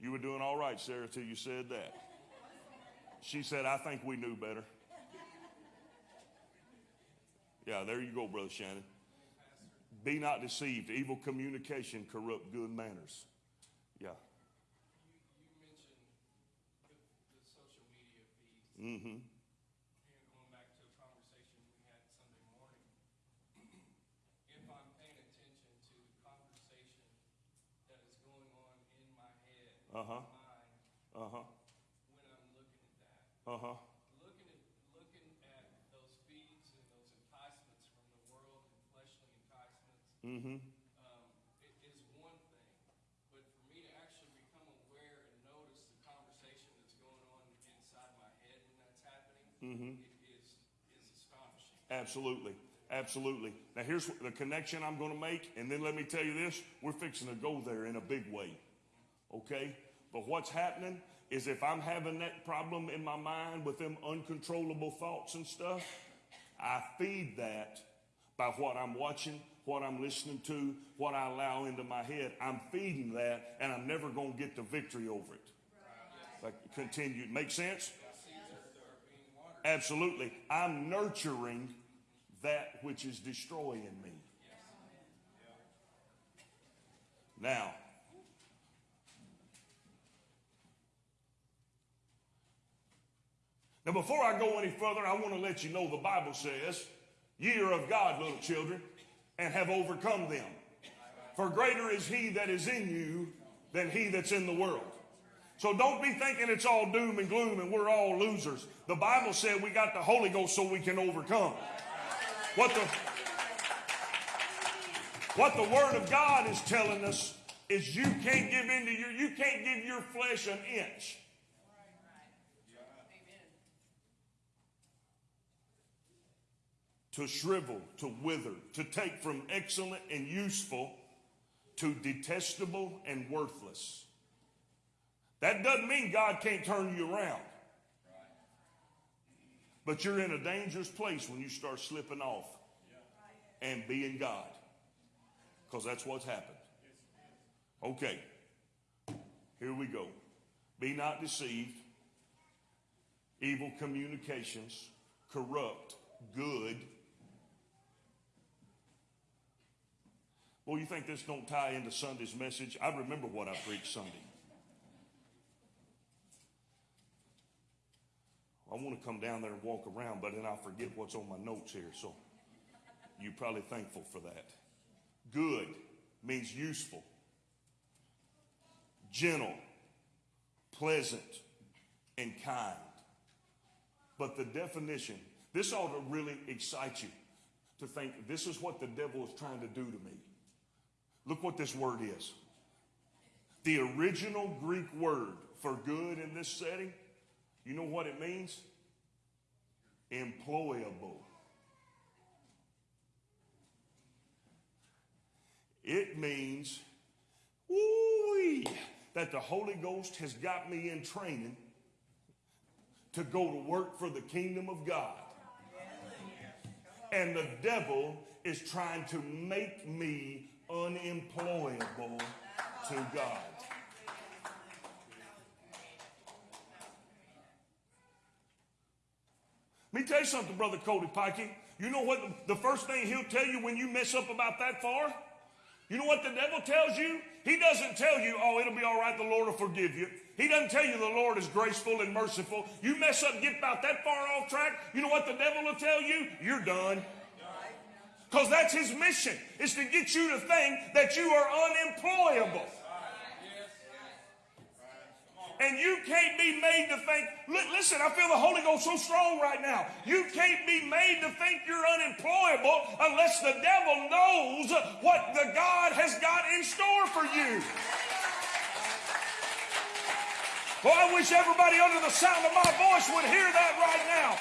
You were doing all right, Sarah, till you said that. She said, I think we knew better. Yeah, there you go, Brother Shannon. Be not deceived. Evil communication corrupt good manners. Yeah. You mentioned the, the social media feeds. Mm-hmm. Going back to a conversation we had Sunday morning, if I'm paying attention to the conversation that is going on in my head, Uh-huh. mind, Uh-huh. when I'm looking at that, Uh-huh. looking at looking at those feeds and those enticements from the world and fleshly enticements, Mm-hmm. um, it is one thing. But for me to actually become aware and notice the conversation that's going on inside my head when that's happening, Mm-hmm. is is astonishing. Absolutely. Absolutely. Now here's the connection I'm going to make, and then let me tell you this: we're fixing to go there in a big way. Okay? But what's happening is if I'm having that problem in my mind with them uncontrollable thoughts and stuff, I feed that by what I'm watching, what I'm listening to, what I allow into my head. I'm feeding that, and I'm never going to get the victory over it. Like continue. Make sense? Absolutely. I'm nurturing that which is destroying me. Now, now before I go any further, I want to let you know the Bible says, Ye are of God, little children, and have overcome them. For greater is he that is in you than he that's in the world. So don't be thinking it's all doom and gloom and we're all losers. The Bible said we got the Holy Ghost so we can overcome. What the what the Word of God is telling us is you can't give into your you can't give your flesh an inch. To shrivel, to wither, to take from excellent and useful to detestable and worthless. That doesn't mean God can't turn you around. But you're in a dangerous place when you start slipping off and being God. Because that's what's happened. Okay. Here we go. Be not deceived. Evil communications corrupt good. Well, you think this don't tie into Sunday's message? I remember what I preached Sunday. I want to come down there and walk around, but then I forget what's on my notes here. So you're probably thankful for that. Good means useful, gentle, pleasant, and kind. But the definition, this ought to really excite you to think this is what the devil is trying to do to me. Look what this word is. The original Greek word for good in this setting you know what it means? Employable. It means that the Holy Ghost has got me in training to go to work for the kingdom of God. And the devil is trying to make me unemployable to God. Let me tell you something, Brother Cody Pikey. You know what the, the first thing he'll tell you when you mess up about that far? You know what the devil tells you? He doesn't tell you, oh, it'll be all right, the Lord will forgive you. He doesn't tell you the Lord is graceful and merciful. You mess up, get about that far off track, you know what the devil will tell you? You're done. Because that's his mission, is to get you to think that you are unemployable. And you can't be made to think, listen, I feel the Holy Ghost so strong right now. You can't be made to think you're unemployable unless the devil knows what the God has got in store for you. Well, I wish everybody under the sound of my voice would hear that right now.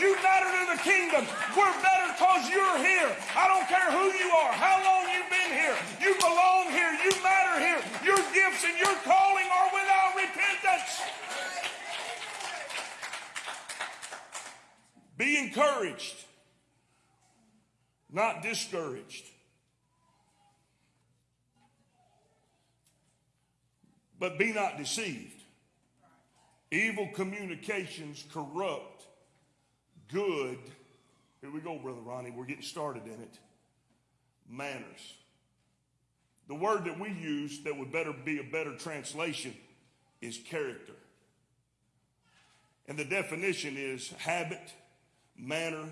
You matter to the kingdom. We're better because you're here. I don't care who you are, how long you've been here. You belong here. You matter here. Your gifts and your calling are repentance. Be encouraged, not discouraged. But be not deceived. Evil communications corrupt good Here we go, Brother Ronnie. We're getting started in it. Manners. The word that we use that would better be a better translation is character. And the definition is habit, manner,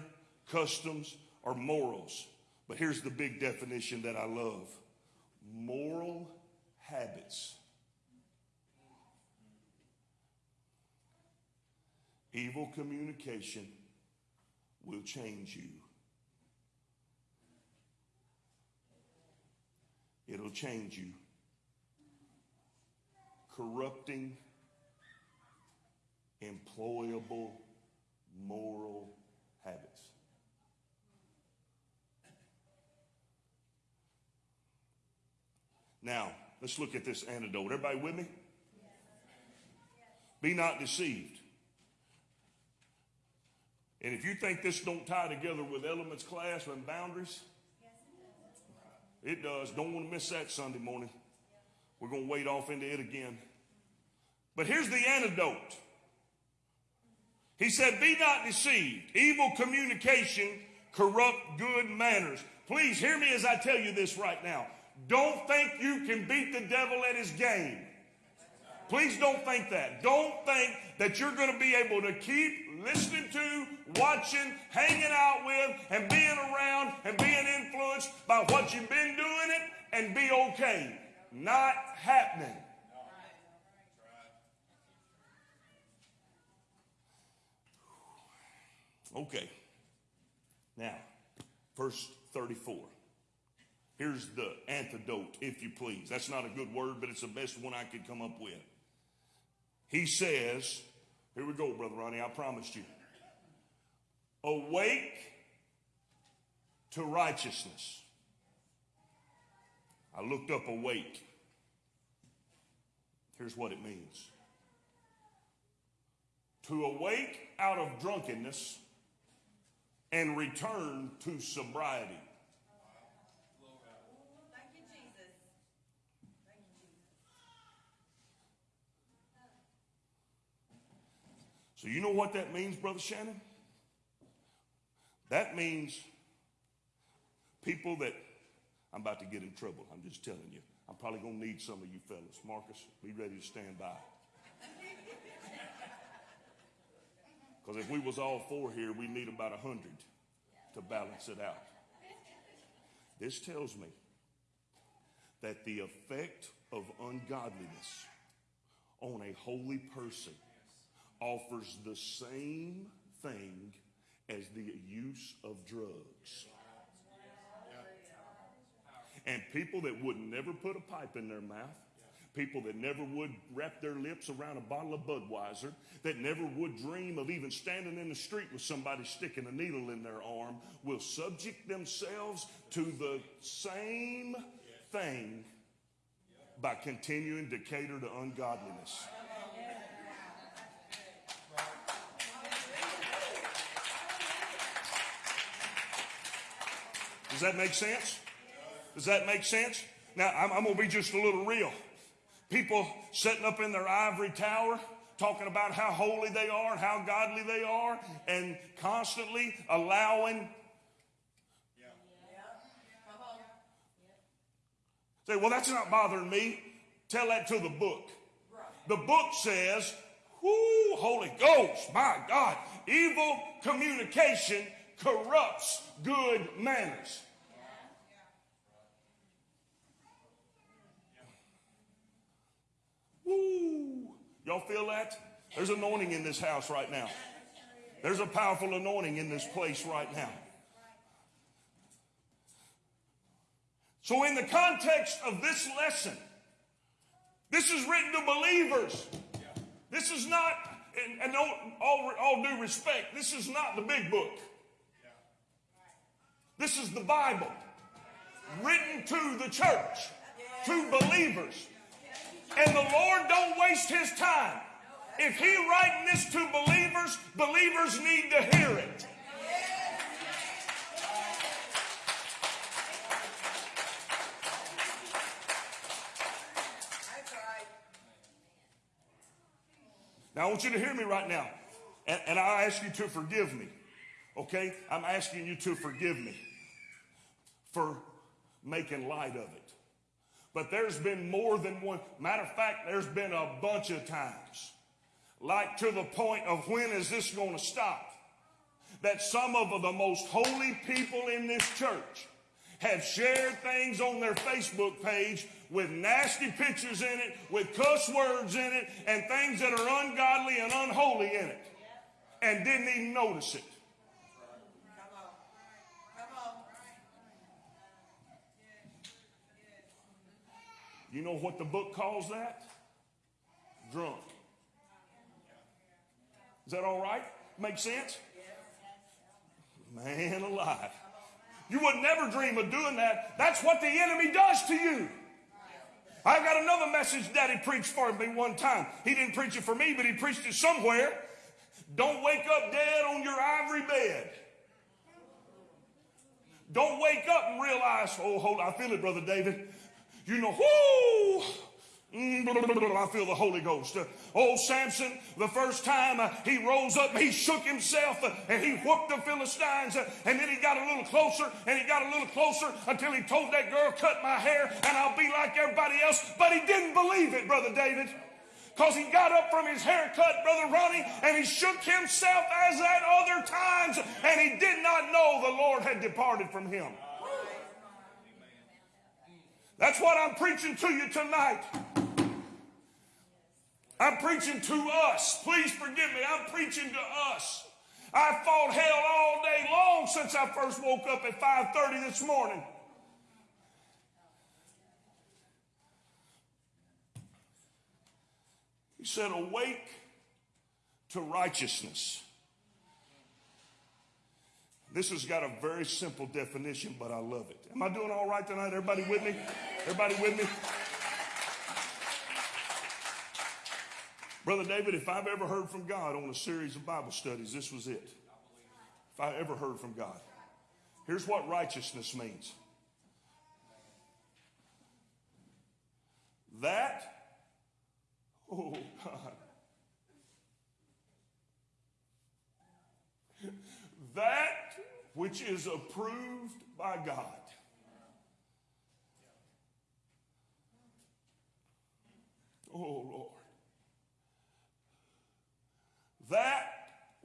customs, or morals. But here's the big definition that I love moral habits. Evil communication will change you. It'll change you. Corrupting, employable, moral habits. Now, let's look at this antidote. Everybody with me? Be not deceived. And if you think this don't tie together with elements class and boundaries, it does. Don't want to miss that Sunday morning. We're going to wade off into it again. But here's the antidote. He said, Be not deceived. Evil communication corrupt good manners. Please hear me as I tell you this right now. Don't think you can beat the devil at his game. Please don't think that. Don't think that you're going to be able to keep listening to, watching, hanging out with, and being around and being influenced by what you've been doing it and be okay. Not happening. Okay. Now, verse 34. Here's the antidote, if you please. That's not a good word, but it's the best one I could come up with. He says, here we go, Brother Ronnie, I promised you. Awake to righteousness. I looked up awake. Here's what it means to awake out of drunkenness and return to sobriety. So, you know what that means, Brother Shannon? That means people that I'm about to get in trouble. I'm just telling you. I'm probably going to need some of you fellas. Marcus, be ready to stand by. Because if we was all four here, we need about a hundred to balance it out. This tells me that the effect of ungodliness on a holy person offers the same thing as the use of drugs. And people that would never put a pipe in their mouth, people that never would wrap their lips around a bottle of Budweiser, that never would dream of even standing in the street with somebody sticking a needle in their arm, will subject themselves to the same thing by continuing to cater to ungodliness. Does that make sense? Does that make sense? Now, I'm, I'm going to be just a little real. People sitting up in their ivory tower talking about how holy they are and how godly they are, and constantly allowing. Say, well, that's not bothering me. Tell that to the book. The book says, Whoo, Holy Ghost, my God, evil communication corrupts good manners. Woo! Y'all feel that? There's anointing in this house right now. There's a powerful anointing in this place right now. So, in the context of this lesson, this is written to believers. This is not, and, and all, all, all due respect, this is not the big book. This is the Bible written to the church, to believers. And the Lord don't waste his time. If he writing this to believers, believers need to hear it. Now I want you to hear me right now. And, and I ask you to forgive me. Okay? I'm asking you to forgive me for making light of it. But there's been more than one. Matter of fact, there's been a bunch of times. Like to the point of when is this going to stop? That some of the most holy people in this church have shared things on their Facebook page with nasty pictures in it, with cuss words in it, and things that are ungodly and unholy in it, and didn't even notice it. Come on. Come on. You know what the book calls that? Drunk. Is that all right? Make sense? Man alive. You would never dream of doing that. That's what the enemy does to you. I got another message Daddy preached for me one time. He didn't preach it for me, but he preached it somewhere. Don't wake up dead on your ivory bed. Don't wake up and realize, oh, hold on, I feel it, Brother David. You know, whoo! Mm, I feel the Holy Ghost. Old Samson, the first time uh, he rose up, he shook himself uh, and he whooped the Philistines. uh, and then he got a little closer and he got a little closer until he told that girl, cut my hair and I'll be like everybody else. But he didn't believe it, Brother David. Because he got up from his haircut, Brother Ronnie, and he shook himself as at other times, and he did not know the Lord had departed from him. That's what I'm preaching to you tonight. I'm preaching to us. Please forgive me. I'm preaching to us. I fought hell all day long since I first woke up at 5:30 this morning. He said, Awake to righteousness. This has got a very simple definition, but I love it. Am I doing all right tonight? Everybody with me? Everybody with me? Brother David, if I've ever heard from God on a series of Bible studies, this was it. If I ever heard from God. Here's what righteousness means that, oh God, that which is approved by God. Oh Lord. That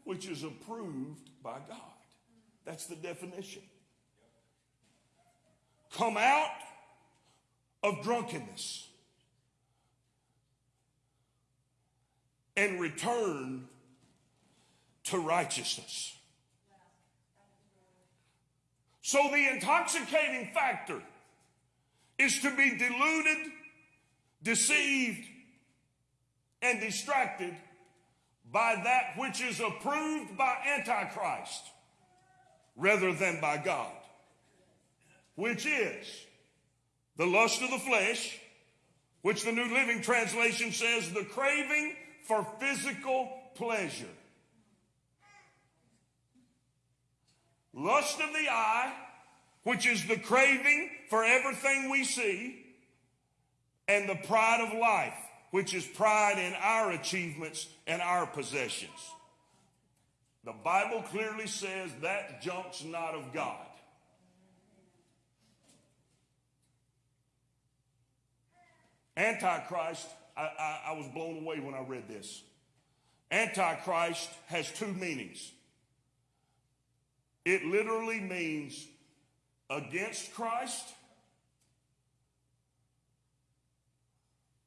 which is approved by God. That's the definition. Come out of drunkenness and return to righteousness. So the intoxicating factor is to be deluded, deceived, and distracted by that which is approved by Antichrist rather than by God, which is the lust of the flesh, which the New Living Translation says the craving for physical pleasure. Lust of the eye, which is the craving for everything we see, and the pride of life, which is pride in our achievements and our possessions. The Bible clearly says that junk's not of God. Antichrist, I, I, I was blown away when I read this. Antichrist has two meanings. It literally means against Christ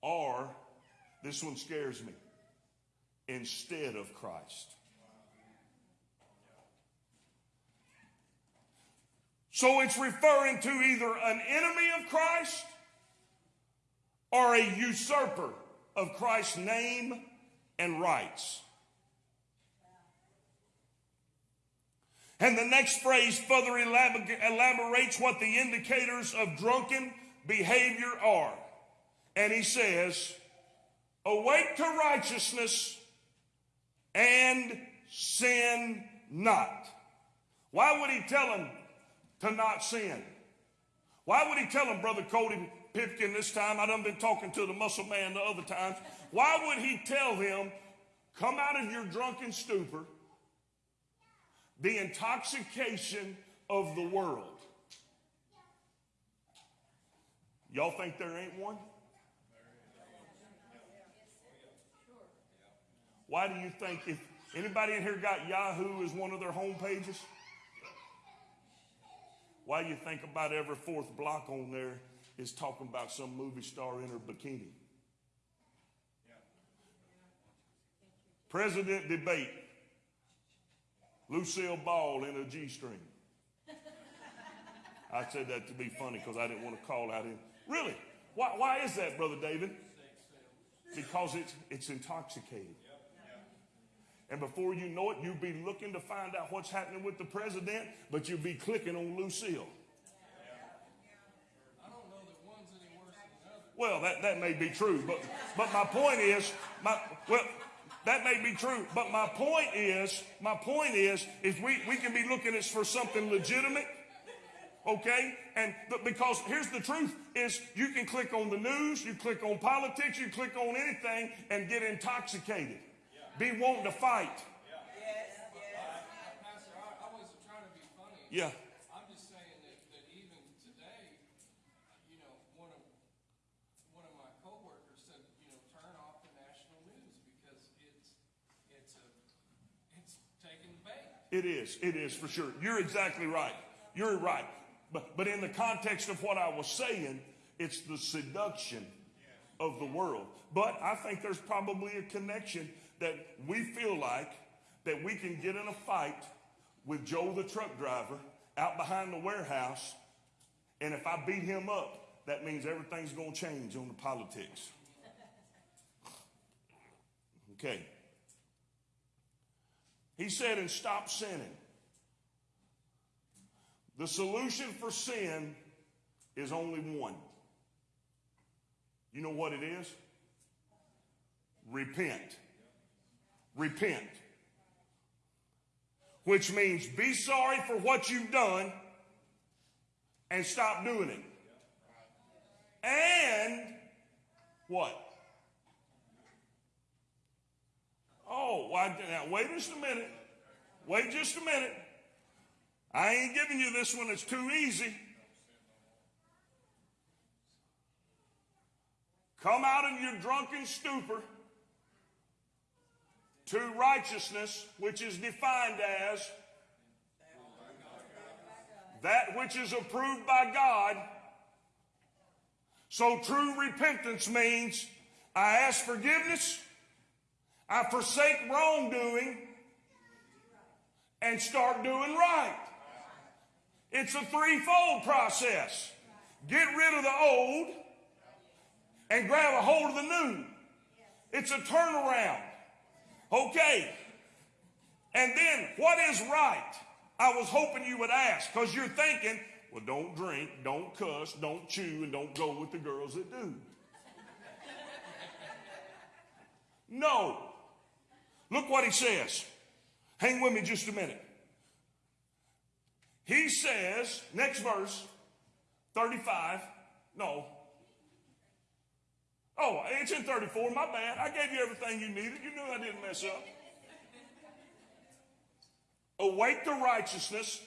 or, this one scares me, instead of Christ. So it's referring to either an enemy of Christ or a usurper of Christ's name and rights. And the next phrase further elaborates what the indicators of drunken behavior are. And he says, Awake to righteousness and sin not. Why would he tell him to not sin? Why would he tell him, Brother Cody Pipkin, this time? I done been talking to the muscle man the other times. Why would he tell him, come out of your drunken stupor, The intoxication of the world. Y'all think there ain't one? Why do you think if anybody in here got Yahoo as one of their home pages? Why do you think about every fourth block on there is talking about some movie star in her bikini? President debate. Lucille Ball in a G string. I said that to be funny because I didn't want to call out him. Really? Why, why is that, Brother David? Because it's, it's intoxicating. And before you know it, you'll be looking to find out what's happening with the president, but you'll be clicking on Lucille. Well, that, that may be true, but, but my point is, my, well, that may be true, but my point is, my point is, if we, we can be looking at for something legitimate, okay? And but because here's the truth is you can click on the news, you click on politics, you click on anything and get intoxicated. Be wanting to fight. Yeah. I'm just saying that, that even today, you know, one of, one of my coworkers said, you know, turn off the national news because it's, it's a, it's taking bait. It is. It is for sure. You're exactly right. You're right. But, but in the context of what I was saying, it's the seduction of the world. But I think there's probably a connection that we feel like that we can get in a fight with Joe the truck driver out behind the warehouse. And if I beat him up, that means everything's going to change on the politics. Okay. He said, and stop sinning. The solution for sin is only one. You know what it is? Repent. Repent. Which means be sorry for what you've done and stop doing it. And what? Oh, why, now wait just a minute. Wait just a minute. I ain't giving you this one, it's too easy. Come out of your drunken stupor to righteousness, which is defined as that which is approved by God. So true repentance means I ask forgiveness, I forsake wrongdoing, and start doing right. It's a threefold process. Get rid of the old and grab a hold of the new. It's a turnaround. Okay. And then what is right? I was hoping you would ask because you're thinking, well, don't drink, don't cuss, don't chew, and don't go with the girls that do. No. Look what he says. Hang with me just a minute. He says, next verse, 35. No. Oh, it's in 34. My bad. I gave you everything you needed. You knew I didn't mess up. Awake the righteousness,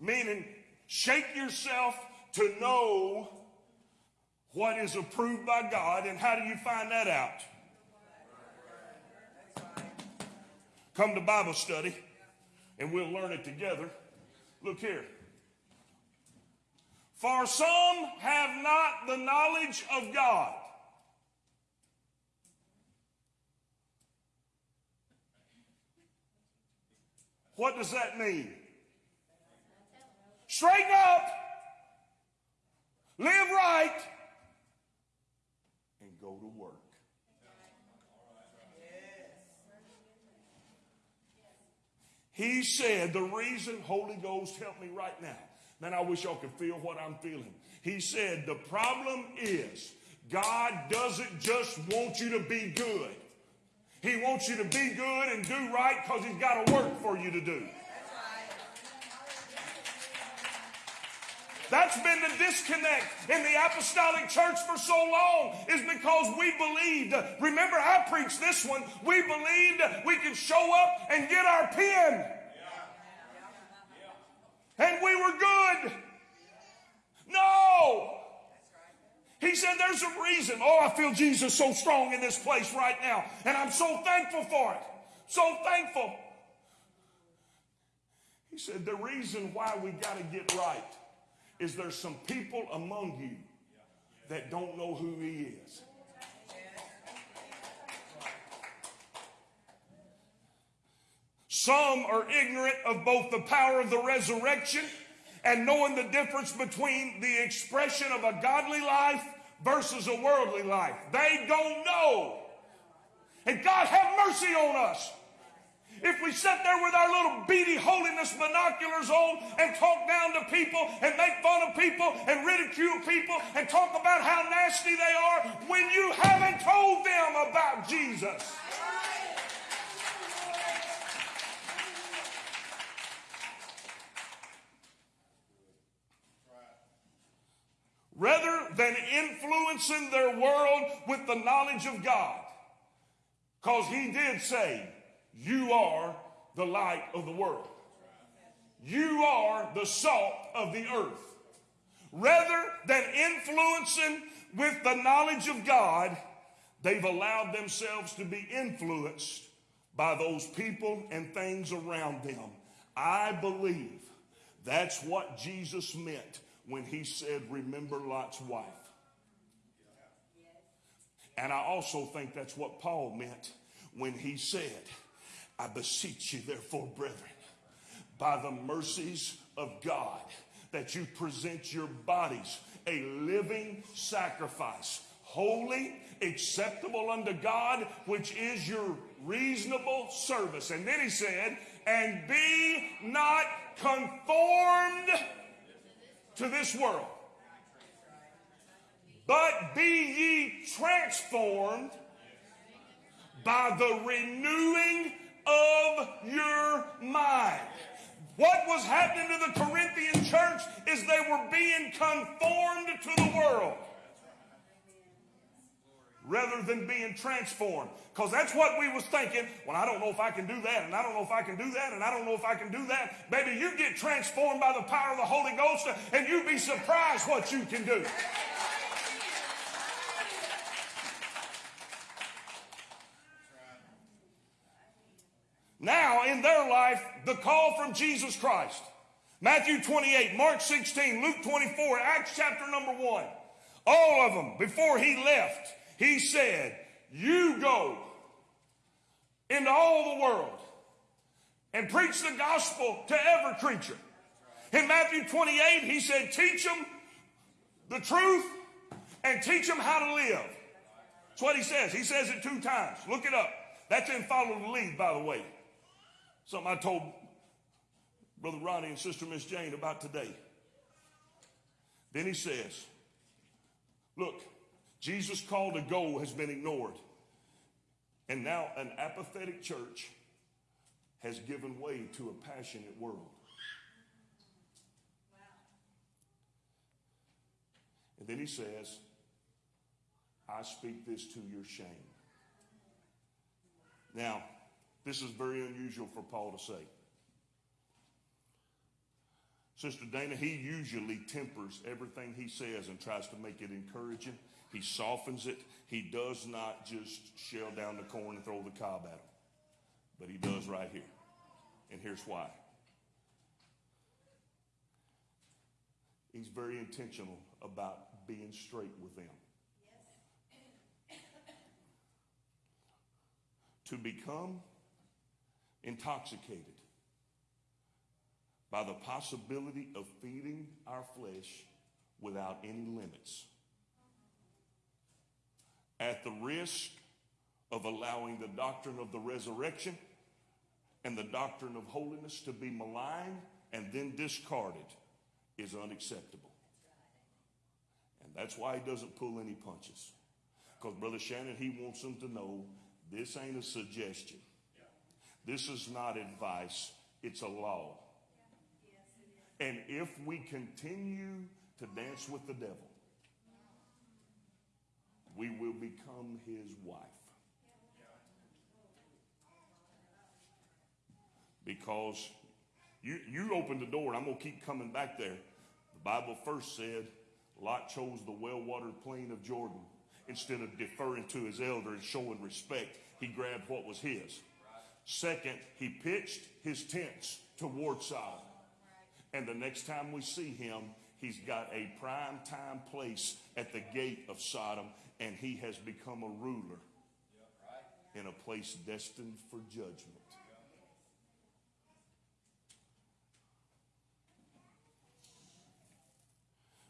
meaning shake yourself to know what is approved by God. And how do you find that out? Come to Bible study and we'll learn it together. Look here. For some have not the knowledge of God. What does that mean? Straighten up, live right, and go to work. He said, the reason, Holy Ghost, help me right now. Man, I wish y'all could feel what I'm feeling. He said, the problem is God doesn't just want you to be good. He wants you to be good and do right because he's got a work for you to do. That's been the disconnect in the apostolic church for so long is because we believed. Remember, I preached this one. We believed we could show up and get our pen. and we were good. No. He said, There's a reason. Oh, I feel Jesus so strong in this place right now. And I'm so thankful for it. So thankful. He said, The reason why we got to get right is there's some people among you that don't know who He is. Some are ignorant of both the power of the resurrection and knowing the difference between the expression of a godly life versus a worldly life. They don't know. And God have mercy on us. If we sit there with our little beady holiness binoculars on and talk down to people and make fun of people and ridicule people and talk about how nasty they are when you haven't told them about Jesus. rather than influencing their world with the knowledge of God. Because he did say, You are the light of the world, you are the salt of the earth. Rather than influencing with the knowledge of God, they've allowed themselves to be influenced by those people and things around them. I believe that's what Jesus meant when he said, Remember Lot's wife. And I also think that's what Paul meant when he said, I beseech you, therefore, brethren, by the mercies of God, that you present your bodies a living sacrifice, holy, acceptable unto God, which is your reasonable service. And then he said, and be not conformed to this world. But be ye transformed by the renewing of your mind. What was happening to the Corinthian church is they were being conformed to the world rather than being transformed. Because that's what we was thinking. Well, I don't know if I can do that, and I don't know if I can do that, and I don't know if I can do that. Baby, you get transformed by the power of the Holy Ghost, and you'd be surprised what you can do. Now, in their life, the call from Jesus Christ. Matthew 28, Mark 16, Luke 24, Acts chapter number 1. All of them, before he left, he said, You go into all the world and preach the gospel to every creature. In Matthew 28, he said, Teach them the truth and teach them how to live. That's what he says. He says it two times. Look it up. That's in Follow the Lead, by the way. Something I told Brother Ronnie and Sister Miss Jane about today. Then he says, Look, Jesus' call to go has been ignored. And now an apathetic church has given way to a passionate world. And then he says, I speak this to your shame. Now, this is very unusual for Paul to say. Sister Dana, he usually tempers everything he says and tries to make it encouraging. He softens it. He does not just shell down the corn and throw the cob at him. But he does right here. And here's why. He's very intentional about being straight with them. To become intoxicated by the possibility of feeding our flesh without any limits at the risk of allowing the doctrine of the resurrection and the doctrine of holiness to be maligned and then discarded is unacceptable. And that's why he doesn't pull any punches. Because Brother Shannon, he wants them to know this ain't a suggestion. This is not advice, it's a law. And if we continue to dance with the devil, we will become his wife. Because You, you open the door, and I'm going to keep coming back there. The Bible first said Lot chose the well watered plain of Jordan. Instead of deferring to his elder and showing respect, he grabbed what was his. Second, he pitched his tents toward Sodom. And the next time we see him, he's got a prime time place at the gate of Sodom, and he has become a ruler in a place destined for judgment.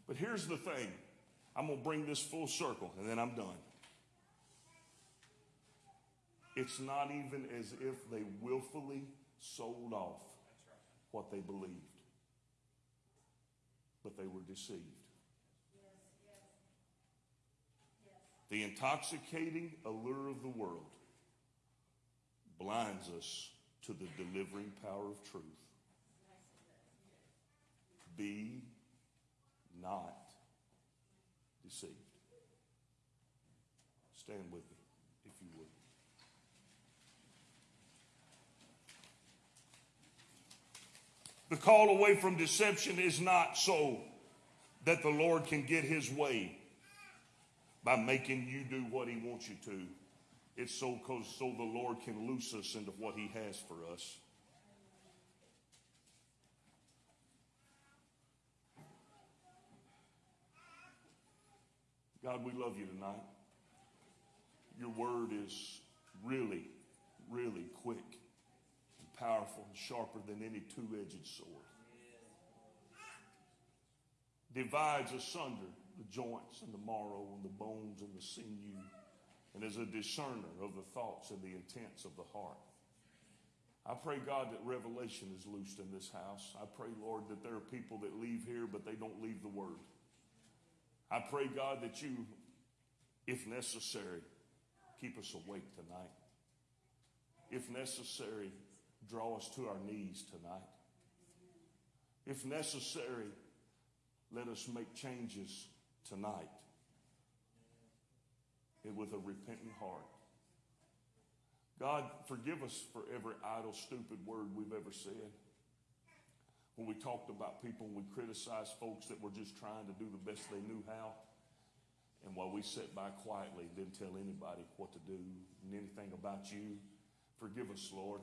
But here's the thing I'm going to bring this full circle, and then I'm done. It's not even as if they willfully sold off what they believed, but they were deceived. The intoxicating allure of the world blinds us to the delivering power of truth. Be not deceived. Stand with me, if you would. The call away from deception is not so that the Lord can get his way by making you do what he wants you to. It's so cause so the Lord can loose us into what he has for us. God, we love you tonight. Your word is really, really quick and powerful and sharper than any two edged sword. Divides asunder the joints and the marrow and the bones and the sinew, and is a discerner of the thoughts and the intents of the heart. I pray, God, that revelation is loosed in this house. I pray, Lord, that there are people that leave here, but they don't leave the word. I pray, God, that you, if necessary, keep us awake tonight. If necessary, draw us to our knees tonight. If necessary, let us make changes tonight and with a repentant heart. God, forgive us for every idle, stupid word we've ever said. When we talked about people we criticized folks that were just trying to do the best they knew how. And while we sat by quietly didn't tell anybody what to do and anything about you, forgive us, Lord.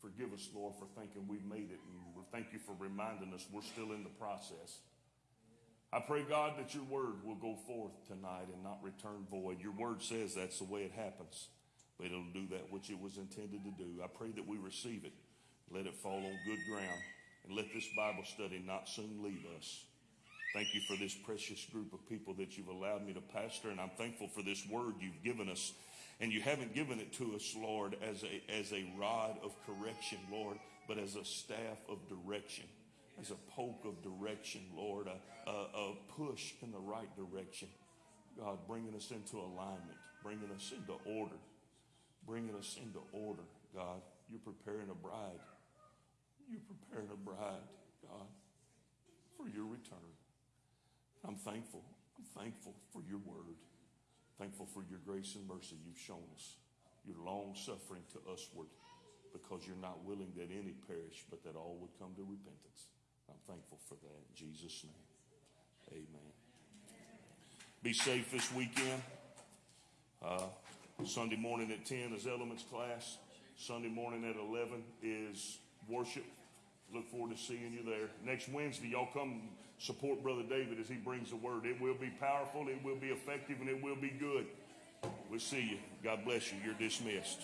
Forgive us, Lord, for thinking we've made it. And thank you for reminding us we're still in the process. I pray, God, that your word will go forth tonight and not return void. Your word says that's the way it happens, but it'll do that which it was intended to do. I pray that we receive it, let it fall on good ground, and let this Bible study not soon leave us. Thank you for this precious group of people that you've allowed me to pastor, and I'm thankful for this word you've given us. And you haven't given it to us, Lord, as a, as a rod of correction, Lord, but as a staff of direction as a poke of direction, Lord, a, a, a, push in the right direction. God, bringing us into alignment, bringing us into order, bringing us into order, God. You're preparing a bride. You're preparing a bride, God, for your return. I'm thankful. I'm thankful for your word. Thankful for your grace and mercy you've shown us. Your long suffering to usward because you're not willing that any perish, but that all would come to repentance. I'm thankful for that. In Jesus' name, amen. Be safe this weekend. Uh, Sunday morning at 10 is elements class. Sunday morning at 11 is worship. Look forward to seeing you there. Next Wednesday, y'all come support Brother David as he brings the word. It will be powerful, it will be effective, and it will be good. We'll see you. God bless you. You're dismissed.